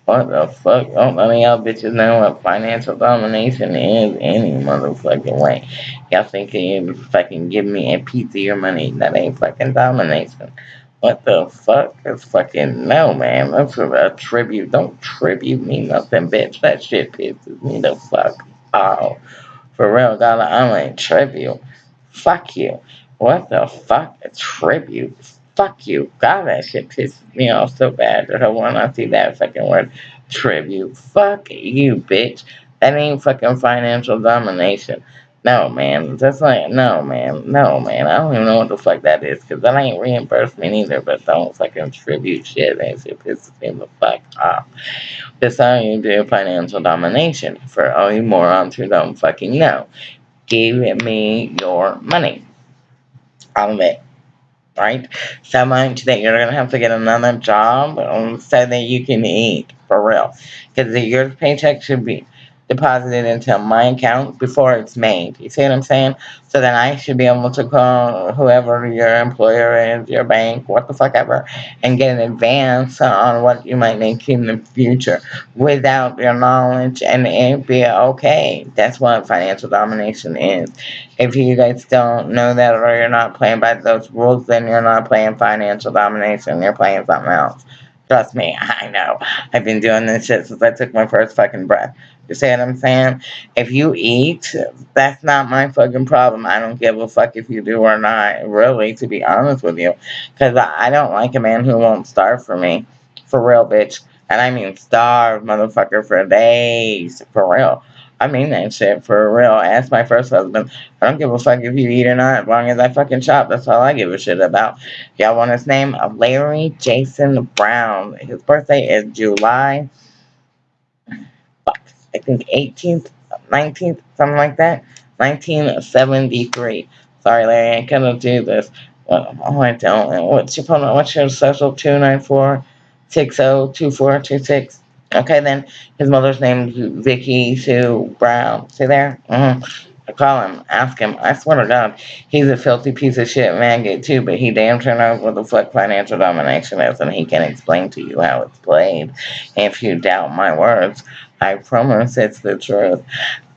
What the fuck? Don't none of y'all bitches know what financial domination is any motherfucking way. Y'all think you fucking give me a piece of your money. That ain't fucking domination. What the fuck? It's fucking no, man. That's a tribute. Don't tribute me nothing, bitch. That shit pisses me the fuck off. For real, God, I'm a tribute. Fuck you. What the fuck? A tribute? Fuck you. God, that shit pisses me off so bad that I want to see that fucking word tribute. Fuck you, bitch. That ain't fucking financial domination. No, man. That's like, no, man. No, man. I don't even know what the fuck that is because that ain't reimbursement either, but don't fucking tribute shit. That shit pisses me the fuck off. That's how you do financial domination for all you morons who don't fucking know. Give me your money. All of it right? So much that you're gonna have to get another job um, so that you can eat for real. Because your paycheck should be deposited into my account before it's made. You see what I'm saying? So then I should be able to call whoever your employer is, your bank, what the fuck ever, and get an advance on what you might make in the future without your knowledge and it be okay. That's what financial domination is. If you guys don't know that or you're not playing by those rules, then you're not playing financial domination. You're playing something else. Trust me, [laughs] I know. I've been doing this shit since I took my first fucking breath. You see what I'm saying? If you eat, that's not my fucking problem. I don't give a fuck if you do or not, really, to be honest with you. Because I don't like a man who won't starve for me. For real, bitch. And I mean starve, motherfucker, for days. For real. I mean that shit for real. Ask my first husband. I don't give a fuck if you eat or not, as long as I fucking shop. That's all I give a shit about. Y'all want his name? Larry Jason Brown. His birthday is July I think 18th, 19th, something like that. 1973. Sorry, Larry, I cannot do this. Oh, I don't. What's your phone? What's your social? 294 602426. Okay, then his mother's name is Vicky Sue Brown. See there? Mm-hmm. I call him, ask him. I swear to God, he's a filthy piece of shit maggot too, but he damn sure knows what the fuck financial domination is, and he can explain to you how it's played. If you doubt my words, I promise it's the truth.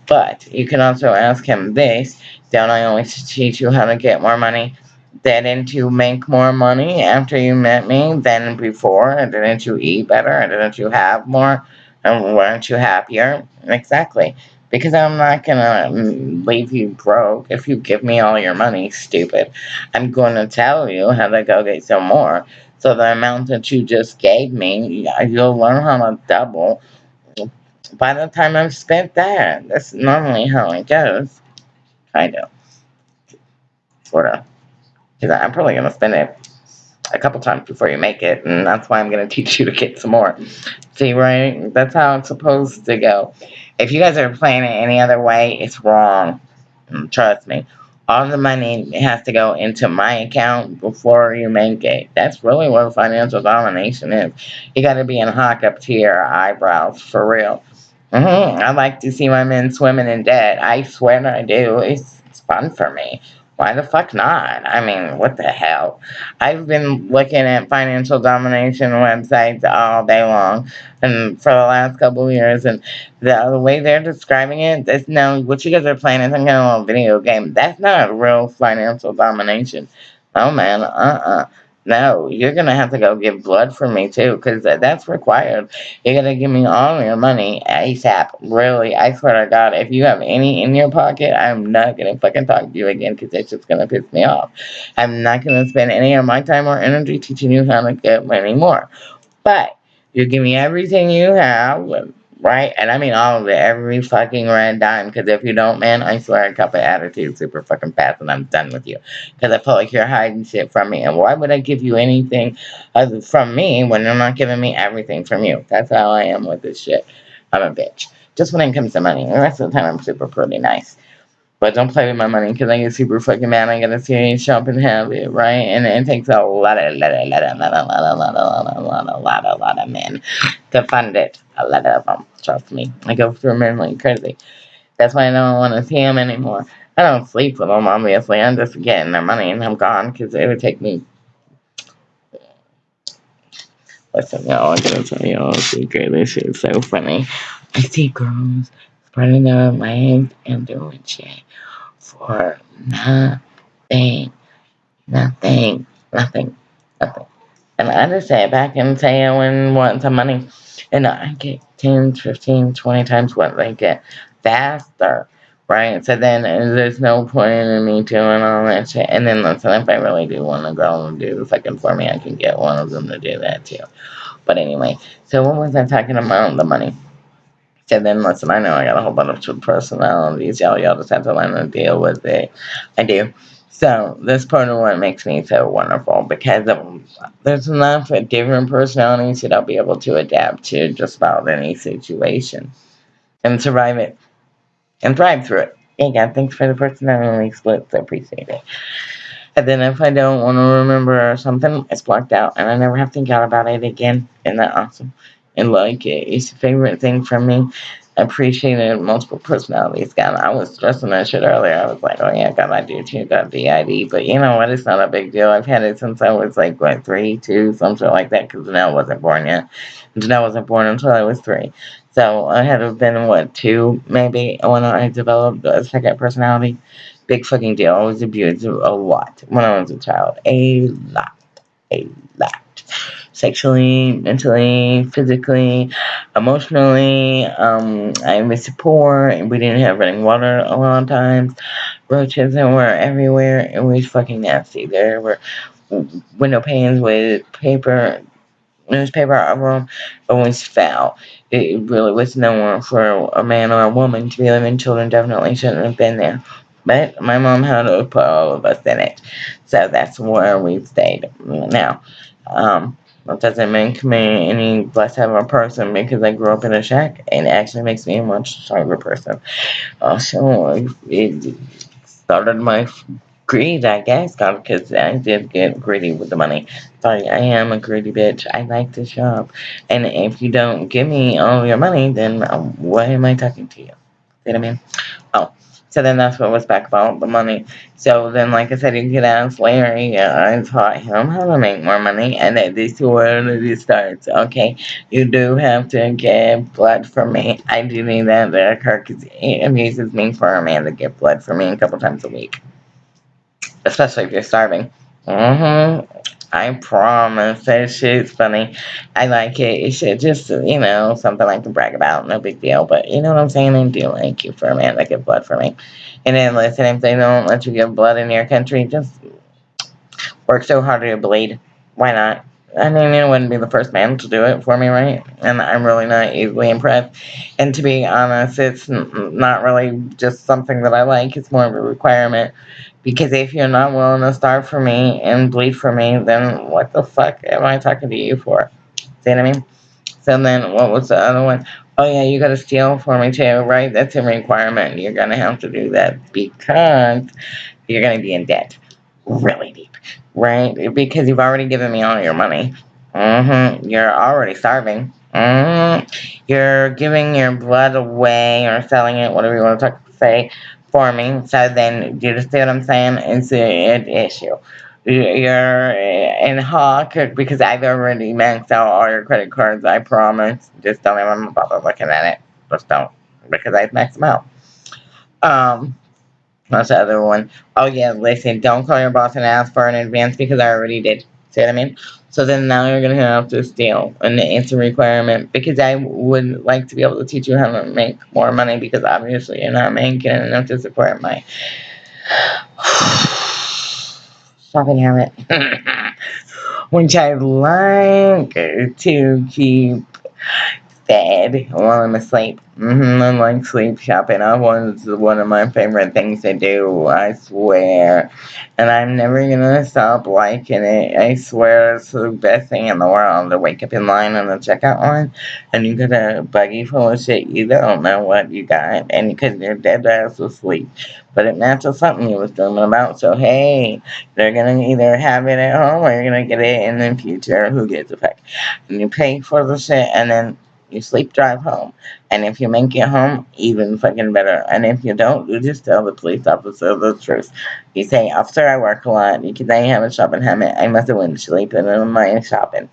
But you can also ask him this. Don't I always teach you how to get more money? Didn't you make more money after you met me than before? And didn't you eat better? And didn't you have more? And weren't you happier? Exactly. Because I'm not gonna mm, leave you broke if you give me all your money, stupid. I'm gonna tell you how to go get some more. So the amount that you just gave me, you'll learn how to double by the time I've spent that. That's normally how it goes. Kind of. Sort of. Because I'm probably going to spin it a couple times before you make it, and that's why I'm going [laughs] to teach you to get some more. See, right? That's how it's supposed to go. If you guys are playing it any other way, it's wrong. Mm, trust me. All the money has to go into my account before you make it. That's really what financial domination is. You got to be in hawk up to your eyebrows, for real. Mm-hmm. I like to see my men swimming in debt. I swear I do. It's, it's fun for me. Why the fuck not? I mean, what the hell? I've been looking at financial domination websites all day long, and for the last couple of years, and the, the way they're describing it, that's no, what you guys are playing is some kind of little video game. That's not real financial domination. Oh man, uh-uh. No, you're going to have to go give blood for me too, because that's required. You're going to give me all your money ASAP. Really, I swear to God, if you have any in your pocket, I'm not going to fucking talk to you again, because it's just going to piss me off. I'm not going to spend any of my time or energy teaching you how to get money more. But you give me everything you have, right? And I mean all of it, every fucking red dime. Because if you don't, man, I swear a cut of attitude super fucking fast and I'm done with you. Because I feel like you're hiding shit from me. And why would I give you anything from me when you're not giving me everything from you? That's how I am with this shit. I'm a bitch. Just when it comes to money. The rest of the time, I'm super pretty nice. But don't play with my money because I get super fucking mad. I gotta see shopping habit, right? And it takes a lot of, lot of, lot of, lot of, lot of, lot of, lot of, lot of, lot of men to fund it. A lot of them, trust me. I go through men like crazy. That's why I don't want to see them anymore. I don't sleep with them, obviously. I'm just getting their money and I'm gone because it would take me. Listen, y'all, I'm gonna tell y'all a secret. This is so funny. I see girls their legs and doing shit for nothing, nothing, nothing, nothing. And I just sat back and say I wouldn't want some money. And I get 10, 15, 20 times what they get faster. Right? So then there's no point in me doing all that shit. And then listen, if I really do want a girl to do the second for me, I can get one of them to do that too. But anyway, so what was I talking about? The money. And then listen, I know I got a whole bunch of personalities. Y'all, y'all just have to learn to deal with it. I do. So this part of what makes me so wonderful because there's enough different personalities that I'll be able to adapt to just about any situation and survive it and thrive through it. God, thanks for the personality splits. I appreciate it. And then if I don't want to remember something, it's blocked out and I never have to think out about it again. Isn't that awesome? And like it. It's a favorite thing for me. Appreciated multiple personalities. God, I was stressing that shit earlier. I was like, oh yeah, God, I do too. Got DID. But you know what? It's not a big deal. I've had it since I was like, what, three, two, something like that, because Janelle wasn't born yet. Janelle wasn't born until I was three. So I had to have been, what, two, maybe, when I developed a second personality. Big fucking deal. I was abused a lot when I was a child. A lot. A lot sexually, mentally, physically, emotionally. Um, I was poor and we didn't have running water a lot of times. Roaches and were everywhere. It was fucking nasty. There were window panes with paper, newspaper over them. It was foul. It really was no nowhere for a man or a woman to be living. Children definitely shouldn't have been there. But my mom had to put all of us in it. So that's where we stayed. Now, um, that doesn't make me any less of a person because I grew up in a shack and it actually makes me a much stronger person. Also, it started my greed, I guess, because I did get greedy with the money. Sorry, I am a greedy bitch. I like to shop. And if you don't give me all your money, then um, why am I talking to you? See what I mean? So then that's what was back about the money. So then, like I said, you could ask Larry. I taught him how to make more money, and that this is where it starts. Okay, you do have to get blood from me. I do need that to because it amuses me for a man to get blood from me a couple times a week, especially if you're starving. Mm-hmm. I promise that shit's funny. I like it. It should just, you know, something I can brag about. No big deal. But you know what I'm saying? I do like you for a man that give blood for me. And then listen, if they don't let you give blood in your country, just work so hard to bleed. Why not? I mean, you wouldn't be the first man to do it for me, right? And I'm really not easily impressed. And to be honest, it's not really just something that I like. It's more of a requirement because if you're not willing to starve for me and bleed for me, then what the fuck am I talking to you for? See what I mean? So then what was the other one? Oh yeah, you gotta steal for me too, right? That's a requirement. You're gonna have to do that because you're gonna be in debt. Really deep. Right? Because you've already given me all your money. Mm-hmm. You're already starving. Mm-hmm. You're giving your blood away or selling it, whatever you want to talk, say for me. So then, you see what I'm saying? It's an issue. You're in Hawk because I've already maxed out all your credit cards. I promise. Just don't even bother looking at it. Just don't because I've maxed them out. Um, what's the other one? Oh yeah, listen. Don't call your boss and ask for an advance because I already did. See what I mean? So then now you're going to have to steal an answer requirement because I would like to be able to teach you how to make more money because obviously you're not making enough to support my [sighs] shopping habit. [laughs] Which I'd like to keep bed while I'm asleep. Mm-hmm, I like sleep shopping. I was one of my favorite things to do, I swear. And I'm never gonna stop liking it. I swear it's the best thing in the world to wake up in line on the checkout line and you get a buggy full of shit you don't know what you got and because you're dead ass asleep. But it matches something you was dreaming about. So hey, they're gonna either have it at home or you're gonna get it in the future. Who gives a fuck? And you pay for the shit and then you sleep drive home. And if you make it home, even fucking better. And if you don't, you just tell the police officer the truth. You say, Officer, I work a lot. Because I have a shopping habit. I must have been sleeping in my shopping.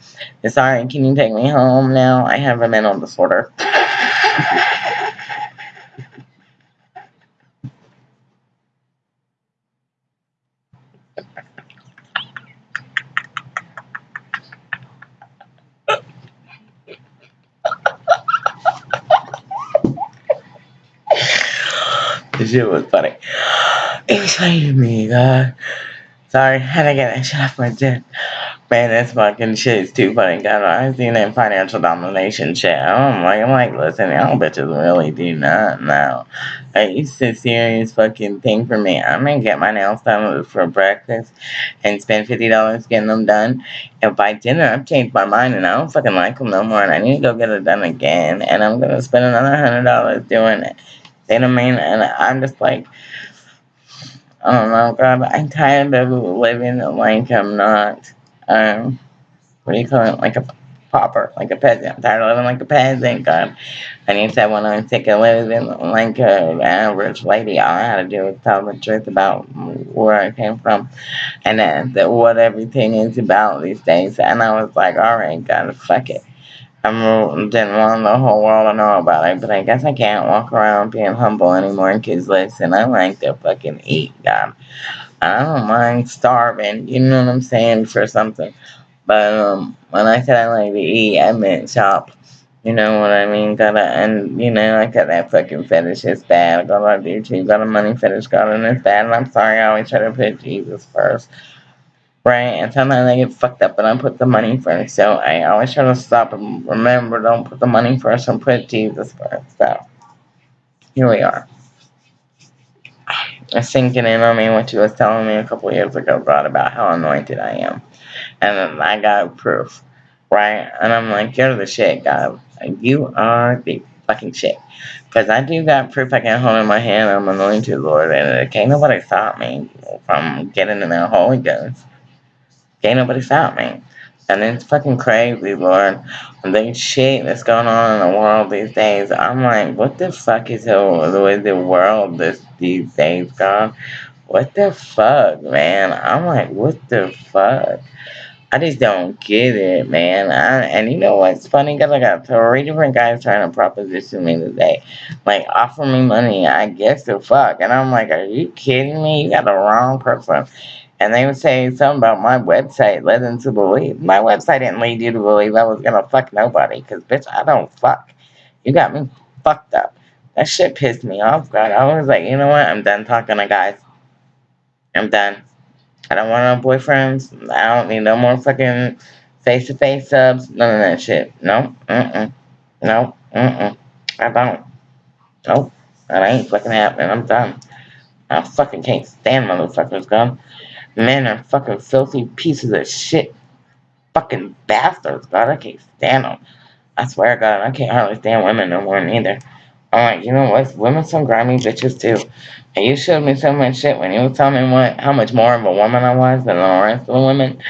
Sorry, can you take me home now? I have a mental disorder. [laughs] shit was funny. It was funny to me, God. Sorry, had to get that shit off my chest. Man, this fucking shit is too funny. God, I seen that financial domination shit. I'm like, I'm like, listen, y'all bitches really do not know. It's a serious fucking thing for me. I'm gonna get my nails done for breakfast and spend fifty dollars getting them done. And by dinner, I've changed my mind and I don't fucking like them no more. And I need to go get it done again. And I'm gonna spend another hundred dollars doing it. I mean? And I'm just like, I don't know, God, I'm tired of living like I'm not, um, what do you call it, like a pauper, like a peasant. I'm tired of living like a peasant, God. And he said, when I'm sick of living like an average lady, all I had to do was tell the truth about where I came from and that what everything is about these days. And I was like, all right, God, fuck it. I didn't want the whole world to know about it, but I guess I can't walk around being humble anymore because listen, I like to fucking eat, God. I don't mind starving, you know what I'm saying, for something. But um, when I said I like to eat, I meant shop. You know what I mean? Gotta, and you know, I got that fucking fetish. It's bad. I got a YouTube, got a money fetish, got it, it's bad. And I'm sorry, I always try to put Jesus first right? And sometimes I get fucked up and I put the money first. So I always try to stop and remember, don't put the money first and put Jesus first. So here we are. It's sinking in on me what you was telling me a couple years ago, God, about how anointed I am. And I got proof, right? And I'm like, you're the shit, God. You are the fucking shit. Because I do got proof I can hold in my hand. I'm anointed, Lord. And it can't nobody stop me from getting in that Holy Ghost. Can't nobody stop me. And it's fucking crazy, Lord. The shit that's going on in the world these days. I'm like, what the fuck is the, with the world this these days, God? What the fuck, man? I'm like, what the fuck? I just don't get it, man. I, and you know what's funny? Because I got three different guys trying to proposition me today. Like, offer me money. I guess the fuck. And I'm like, are you kidding me? You got the wrong person and they would say something about my website led them to believe. My website didn't lead you to believe I was gonna fuck nobody, because bitch, I don't fuck. You got me fucked up. That shit pissed me off, God. I was like, you know what? I'm done talking to guys. I'm done. I don't want no boyfriends. I don't need no more fucking face-to-face subs. None of that shit. No. Mm-mm. No. Mm-mm. I don't. Nope. That ain't fucking happening. I'm done. I fucking can't stand motherfuckers, God. Men are fucking filthy pieces of shit. Fucking bastards, God. I can't stand them. I swear, God, I can't hardly stand women no more neither. I'm like, you know what? Women some grimy bitches too. And you showed me so much shit when you were telling me what, how much more of a woman I was than the rest of the women.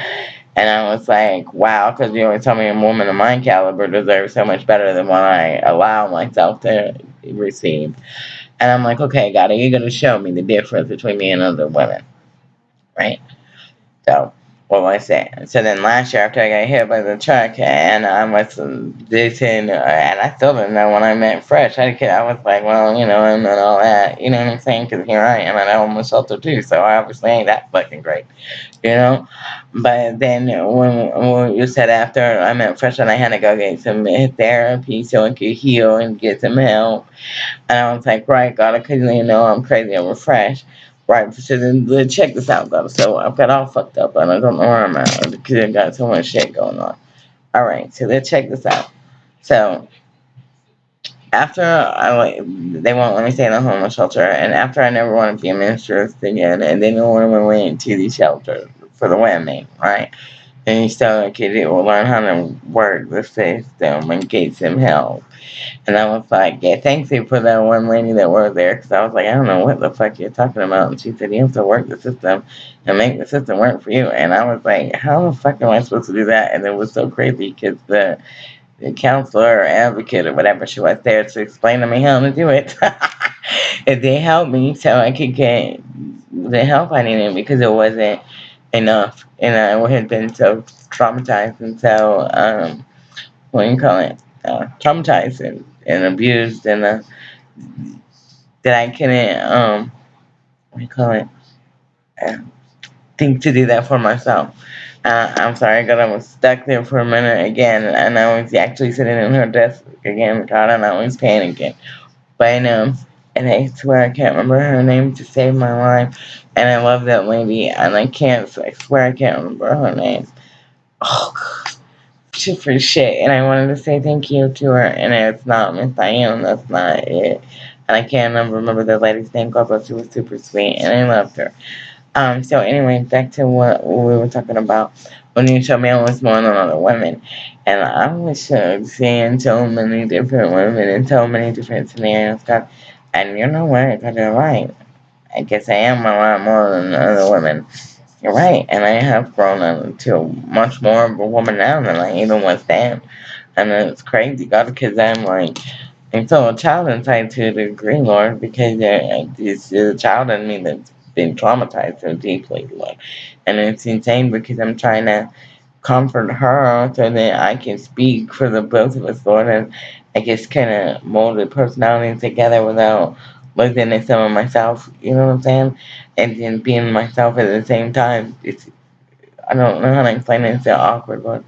And I was like, wow, because you always tell me a woman of my caliber deserves so much better than what I allow myself to receive. And I'm like, okay, God, are you going to show me the difference between me and other women? Right? So, what was I saying? So then last year after I got hit by the truck and I was uh, and I still didn't know when I met Fresh. I, was like, well, you know, and all that, you know what I'm saying? Because here I am and at a shelter too, so I obviously ain't that fucking great, you know? But then when, when you said after I met Fresh and I had to go get some therapy so I could heal and get some help, and I was like, right, God, because you know I'm crazy over Fresh. Right, so then check this out, guys. So I've got all fucked up and I don't know where I'm at because I got so much shit going on. Alright, so let's check this out. So after I they won't let me stay in the homeless shelter, and after I never want to be a mistress again, and then no one went to the shelter for the women, right? And you still could learn how to work the system and get some help. And I was like, yeah, thanks you for that one lady that worked there, because I was like, I don't know what the fuck you're talking about. And she said, you have to work the system and make the system work for you. And I was like, how the fuck am I supposed to do that? And it was so crazy because the the counselor or advocate or whatever she was there to explain to me how to do it. [laughs] and they helped me so I could get the help I needed because it wasn't enough. And I had been so traumatized and so, um, what do you call it? Uh, traumatized and, and abused and uh, that I couldn't, um, what do you call it? Uh, think to do that for myself. Uh, I'm sorry, God, I was stuck there for a minute again, and I was actually sitting in her desk again, God, and I was panicking. But, um, and I swear I can't remember her name to save my life, and I love that lady, and I can't, I swear I can't remember her name. Oh, God. Shit for shit, and I wanted to say thank you to her, and it's not Miss Diane, that's not it. And I can't remember, the lady's name, God, but she was super sweet, and I loved her. Um, so anyway, back to what we were talking about. When you show me what's going on other women. And I was seeing so many different women in so many different scenarios. God, and you know what? God, you're right. I guess I am a lot more than other women. You're right. And I have grown into much more of a woman now than I even was then. And it's crazy, God, because I'm like, I'm still a child inside to a degree, Lord, because there's a child in me that's been traumatized so deeply, Lord. And it's insane because I'm trying to comfort her so that I can speak for the both of us, Lord, and I just kind of mold the personalities together without losing some of myself, you know what I'm saying? And then being myself at the same time. It's I don't know how to explain it, it's so awkward, Lord.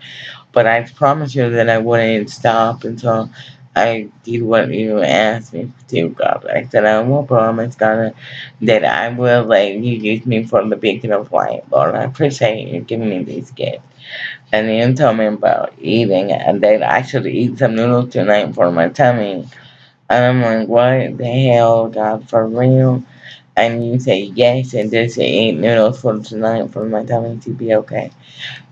But I promise you that I wouldn't stop until I did what you asked me to, God. I said, I will promise, God, that I will let you use me for the big of light, Lord. I appreciate you giving me these gifts. And then told me about eating, and that I should eat some noodles tonight for my tummy. And I'm like, what the hell, God, for real? And you say yes, and just eat noodles for tonight for my tummy to be okay.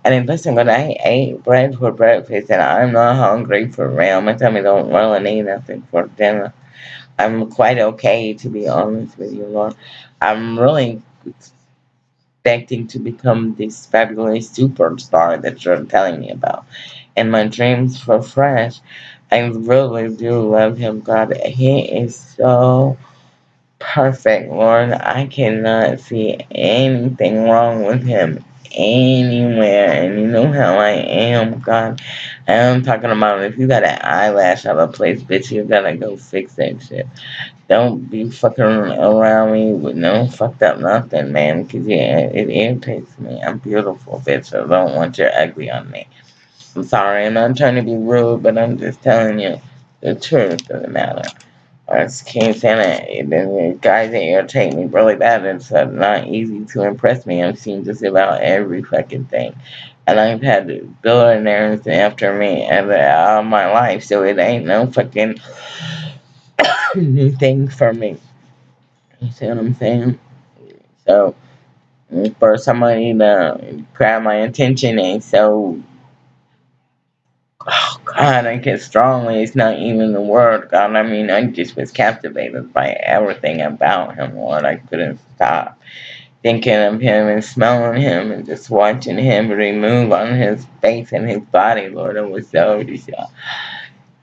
And then listen, but I ate bread for breakfast, and I'm not hungry for real. My tummy don't really need nothing for dinner. I'm quite okay, to be honest with you, Lord. I'm really expecting to become this fabulous superstar that you're telling me about. And my dreams for Fresh, I really do love him, God. He is so perfect, Lord. I cannot see anything wrong with him anywhere. And you know how I am, God. I'm talking about if you got an eyelash out of place, bitch, you gotta go fix that shit. Don't be fucking around me with no fucked up nothing, man, because yeah, it irritates me. I'm beautiful, bitch, so don't want your ugly on me. I'm sorry, I'm not trying to be rude, but I'm just telling you the truth of the matter. Just can't stand it. The guys that irritate me really bad. It's uh, not easy to impress me. I've seen just about every fucking thing. And I've had billionaires after me and all my life, so it ain't no fucking [coughs] new thing for me. You see what I'm saying? So, for somebody to grab my attention and so oh God, I guess strongly it's not even the word, God. I mean, I just was captivated by everything about him, Lord. I couldn't stop thinking of him and smelling him and just watching him remove on his face and his body, Lord. It was so just, uh,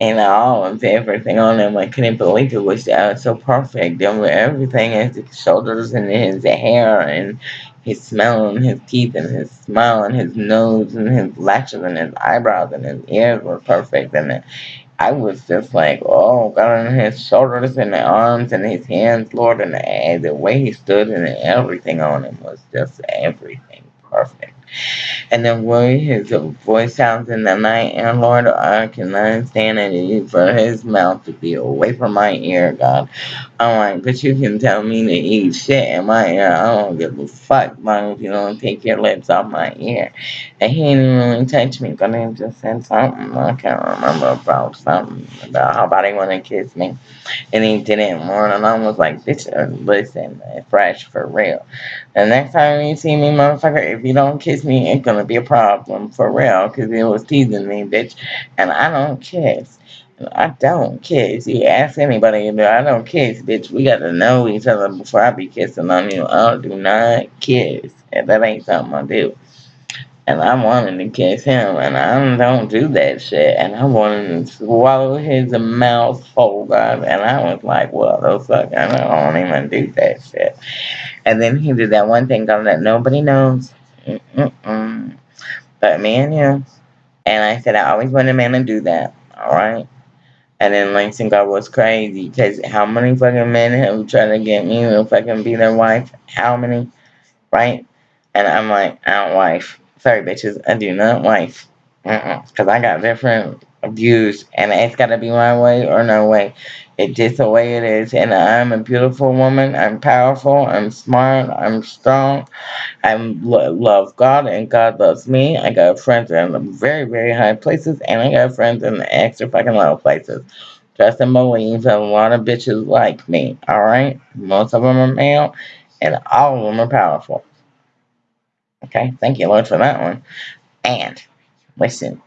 and all of everything on him. I couldn't believe it was uh, so perfect. Everything, his shoulders and his hair and his smell and his teeth and his smile and his nose and his lashes and his eyebrows and his ears were perfect. And I was just like, oh, God, and his shoulders and the arms and his hands, Lord, and the, the way he stood and everything on him was just everything perfect. And the way his voice sounds in the night, and Lord, I cannot stand it for his mouth to be away from my ear, God. I'm like, but you can tell me to eat shit in my ear. I don't give a fuck, long if you don't take your lips off my ear. And he didn't really touch me, but he just said something. I can't remember about something about how about he want to kiss me. And he didn't more, and I was like, bitch, uh, listen, fresh for real. The next time you see me, motherfucker, if you don't kiss me, it's gonna be a problem for real, because it was teasing me, bitch. And I don't kiss. I don't kiss. You ask anybody, I don't kiss, bitch. We gotta know each other before I be kissing on you. I do not kiss. And that ain't something I do. And I wanted to kiss him, and I don't do that shit. And I wanted to swallow his mouth whole, God. And I was like, well, the fuck, I don't even do that shit. And then he did that one thing, God, that nobody knows. Mm-mm-mm. But me and him. And I said, I always wanted a man to do that. All right. And then Langston God was crazy because how many fucking men have tried to get me to fucking be their wife? How many? Right? And I'm like, I don't wife. Sorry, bitches, I do not wife. Uh-uh. Because I got different views, and it's got to be my way or no way. It's just the way it is. And I'm a beautiful woman. I'm powerful. I'm smart. I'm strong. I lo love God, and God loves me. I got friends in very, very high places, and I got friends in the extra fucking low places. Trust and believe a lot of bitches like me, alright? Most of them are male, and all of them are powerful. Okay, thank you, Lord, for that one. And, listen,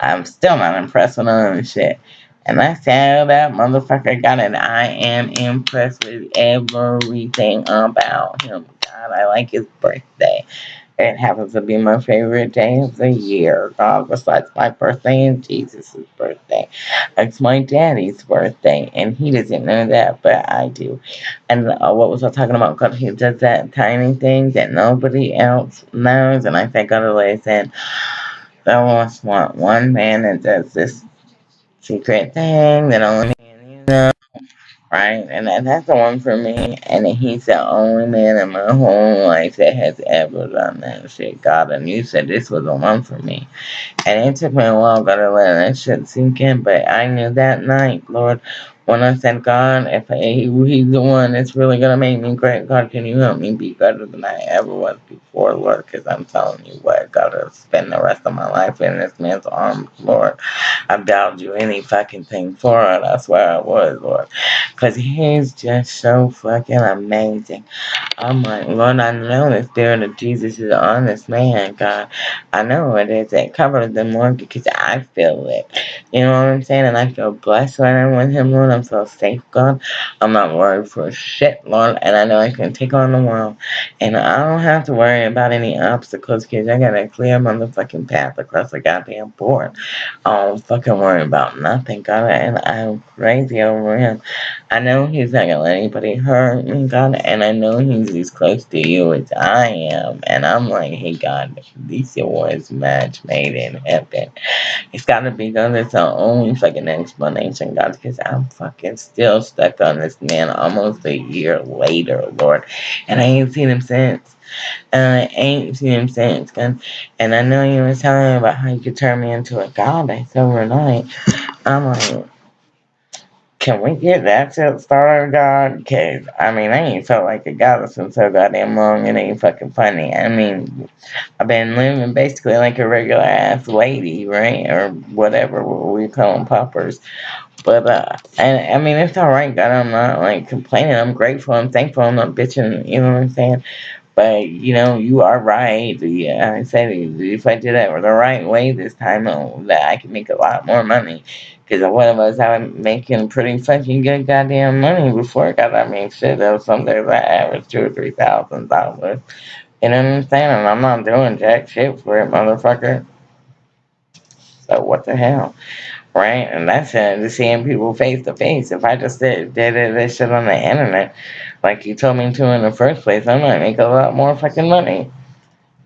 I'm still not impressed with of this shit. And I tell that motherfucker got it. I am impressed with everything about him. God, I like his birthday. It happens to be my favorite day of the year. God, besides my birthday and Jesus' birthday. It's my daddy's birthday, and he doesn't know that, but I do. And uh, what was I talking about? Because he does that tiny thing that nobody else knows, and I think otherwise said, I almost want one man that does this secret thing that only right? And that, that's the one for me. And he's the only man in my whole life that has ever done that shit. God, and you said this was the one for me. And it took me a while to let that shit sink in, but I knew that night, Lord, when I said, God, if he, he's the one that's really going to make me great, God, can you help me be better than I ever was before, Lord? Because I'm telling you what, God, to spend the rest of my life in this man's arms, Lord. I doubt you any fucking thing for it. I swear I would, Lord. Because he's just so fucking amazing. I'm like, Lord, I know the Spirit of Jesus is on this man, God. I know it is. It covers the more because I feel it. You know what I'm saying? And I feel blessed when I'm with him, Lord. I'm so safe, God. I'm not worried for shit, Lord. And I know I can take on the world. And I don't have to worry about any obstacles because I got a clear motherfucking path across the goddamn board. I don't fucking worry about nothing, God. And I'm crazy over him. I know he's not gonna let anybody hurt me, God. And I know he's as close to you as I am. And I'm like, hey, God, this was match made in heaven. It's gotta be, God. It's the only fucking explanation, God, because I'm fucking still stuck on this man almost a year later, Lord. And I ain't seen him since. And I ain't seen him since. God. And I know you were telling me about how you could turn me into a god. I goddess overnight. I'm like, can we get that shit started, God? Because, I mean, I ain't felt like a goddess in so goddamn long. It ain't fucking funny. I mean, I've been living basically like a regular ass lady, right? Or whatever we call them poppers. But, uh, and, I mean, it's alright, God. I'm not, like, complaining. I'm grateful. I'm thankful. I'm not bitching. You know what I'm saying? But, you know, you are right. Yeah, I said if I did it the right way this time, oh, that I could make a lot more money. Because one of us, I was making pretty fucking good goddamn money before I got, I mean, shit, there was some days I averaged two or three thousand dollars. You know what I'm saying? And I'm not doing jack shit for it, motherfucker. So what the hell? Right? And that's it, seeing people face to face. If I just did, did this shit on the internet, like you told me to in the first place, I might make a lot more fucking money.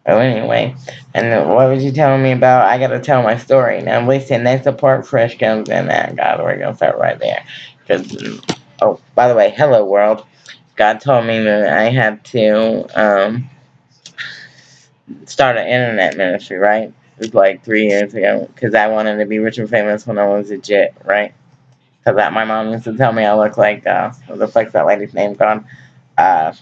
Oh, anyway, and what was you telling me about? I gotta tell my story. Now, listen, that's the part Fresh comes in at. God, we're gonna start right there. Because, oh, by the way, hello, world. God told me that I had to, um, start an internet ministry, right? It was like three years ago because I wanted to be rich and famous when I was a jit, right? Because that my mom used to tell me I look like, uh, what the fuck's that lady's name gone? Uh,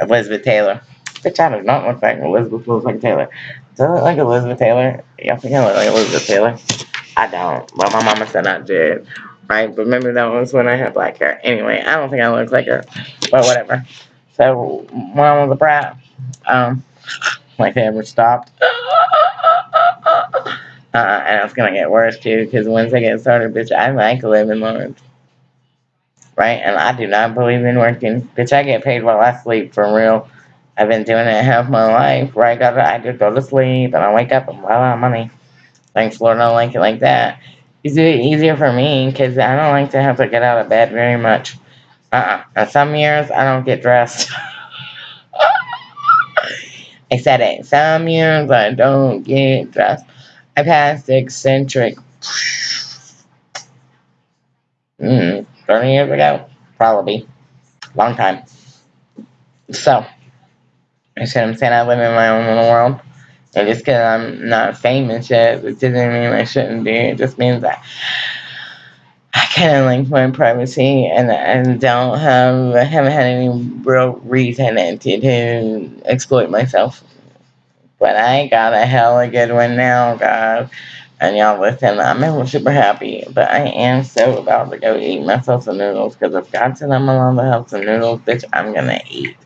Elizabeth Taylor. Bitch, I do not look like Elizabeth looks like Taylor. Do I look like Elizabeth Taylor? Y'all think I look like Elizabeth Taylor? I don't. But my mama said I did. Right? But remember that was when I had black hair. Anyway, I don't think I look like her. But whatever. So when I was a brat, um, like they ever stopped. Uh, and it's gonna get worse too, because once I get started, bitch, I like living large. Right? And I do not believe in working. Bitch, I get paid while I sleep for real. I've been doing it half my life, where I Gotta, I just go to sleep and I wake up and out of money. Thanks, Lord, I don't like it like that. It's easier for me because I don't like to have to get out of bed very much. Uh-uh. Some years I don't get dressed. [laughs] I said it. Some years I don't get dressed. I passed eccentric. Mm, 30 years ago? Probably. Long time. So, I said I'm saying I live in my own little world. And just because I'm not famous yet, it doesn't mean I shouldn't be. It just means that I kind of like my privacy and and don't have I haven't had any real reason to, to exploit myself. But I got a hella good one now, guys. And y'all listen, I'm super happy. But I am so about to go eat myself some noodles. Because if God said I'm allowed to have some noodles, bitch, I'm to eat.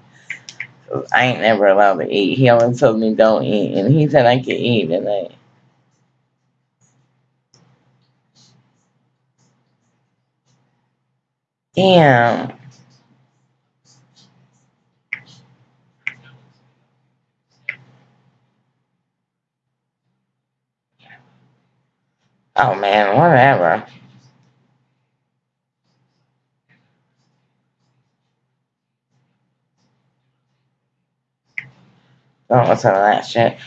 I ain't never allowed to eat. He always told me don't eat. And he said I could eat. And I... Damn. Oh man, whatever. Don't listen to that shit.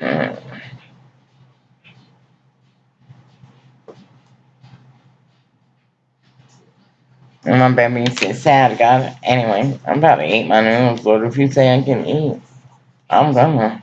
Mm. And my baby's so sad, God. Anyway, I'm about to eat my noodles, Lord. If you say I can eat, I'm gonna.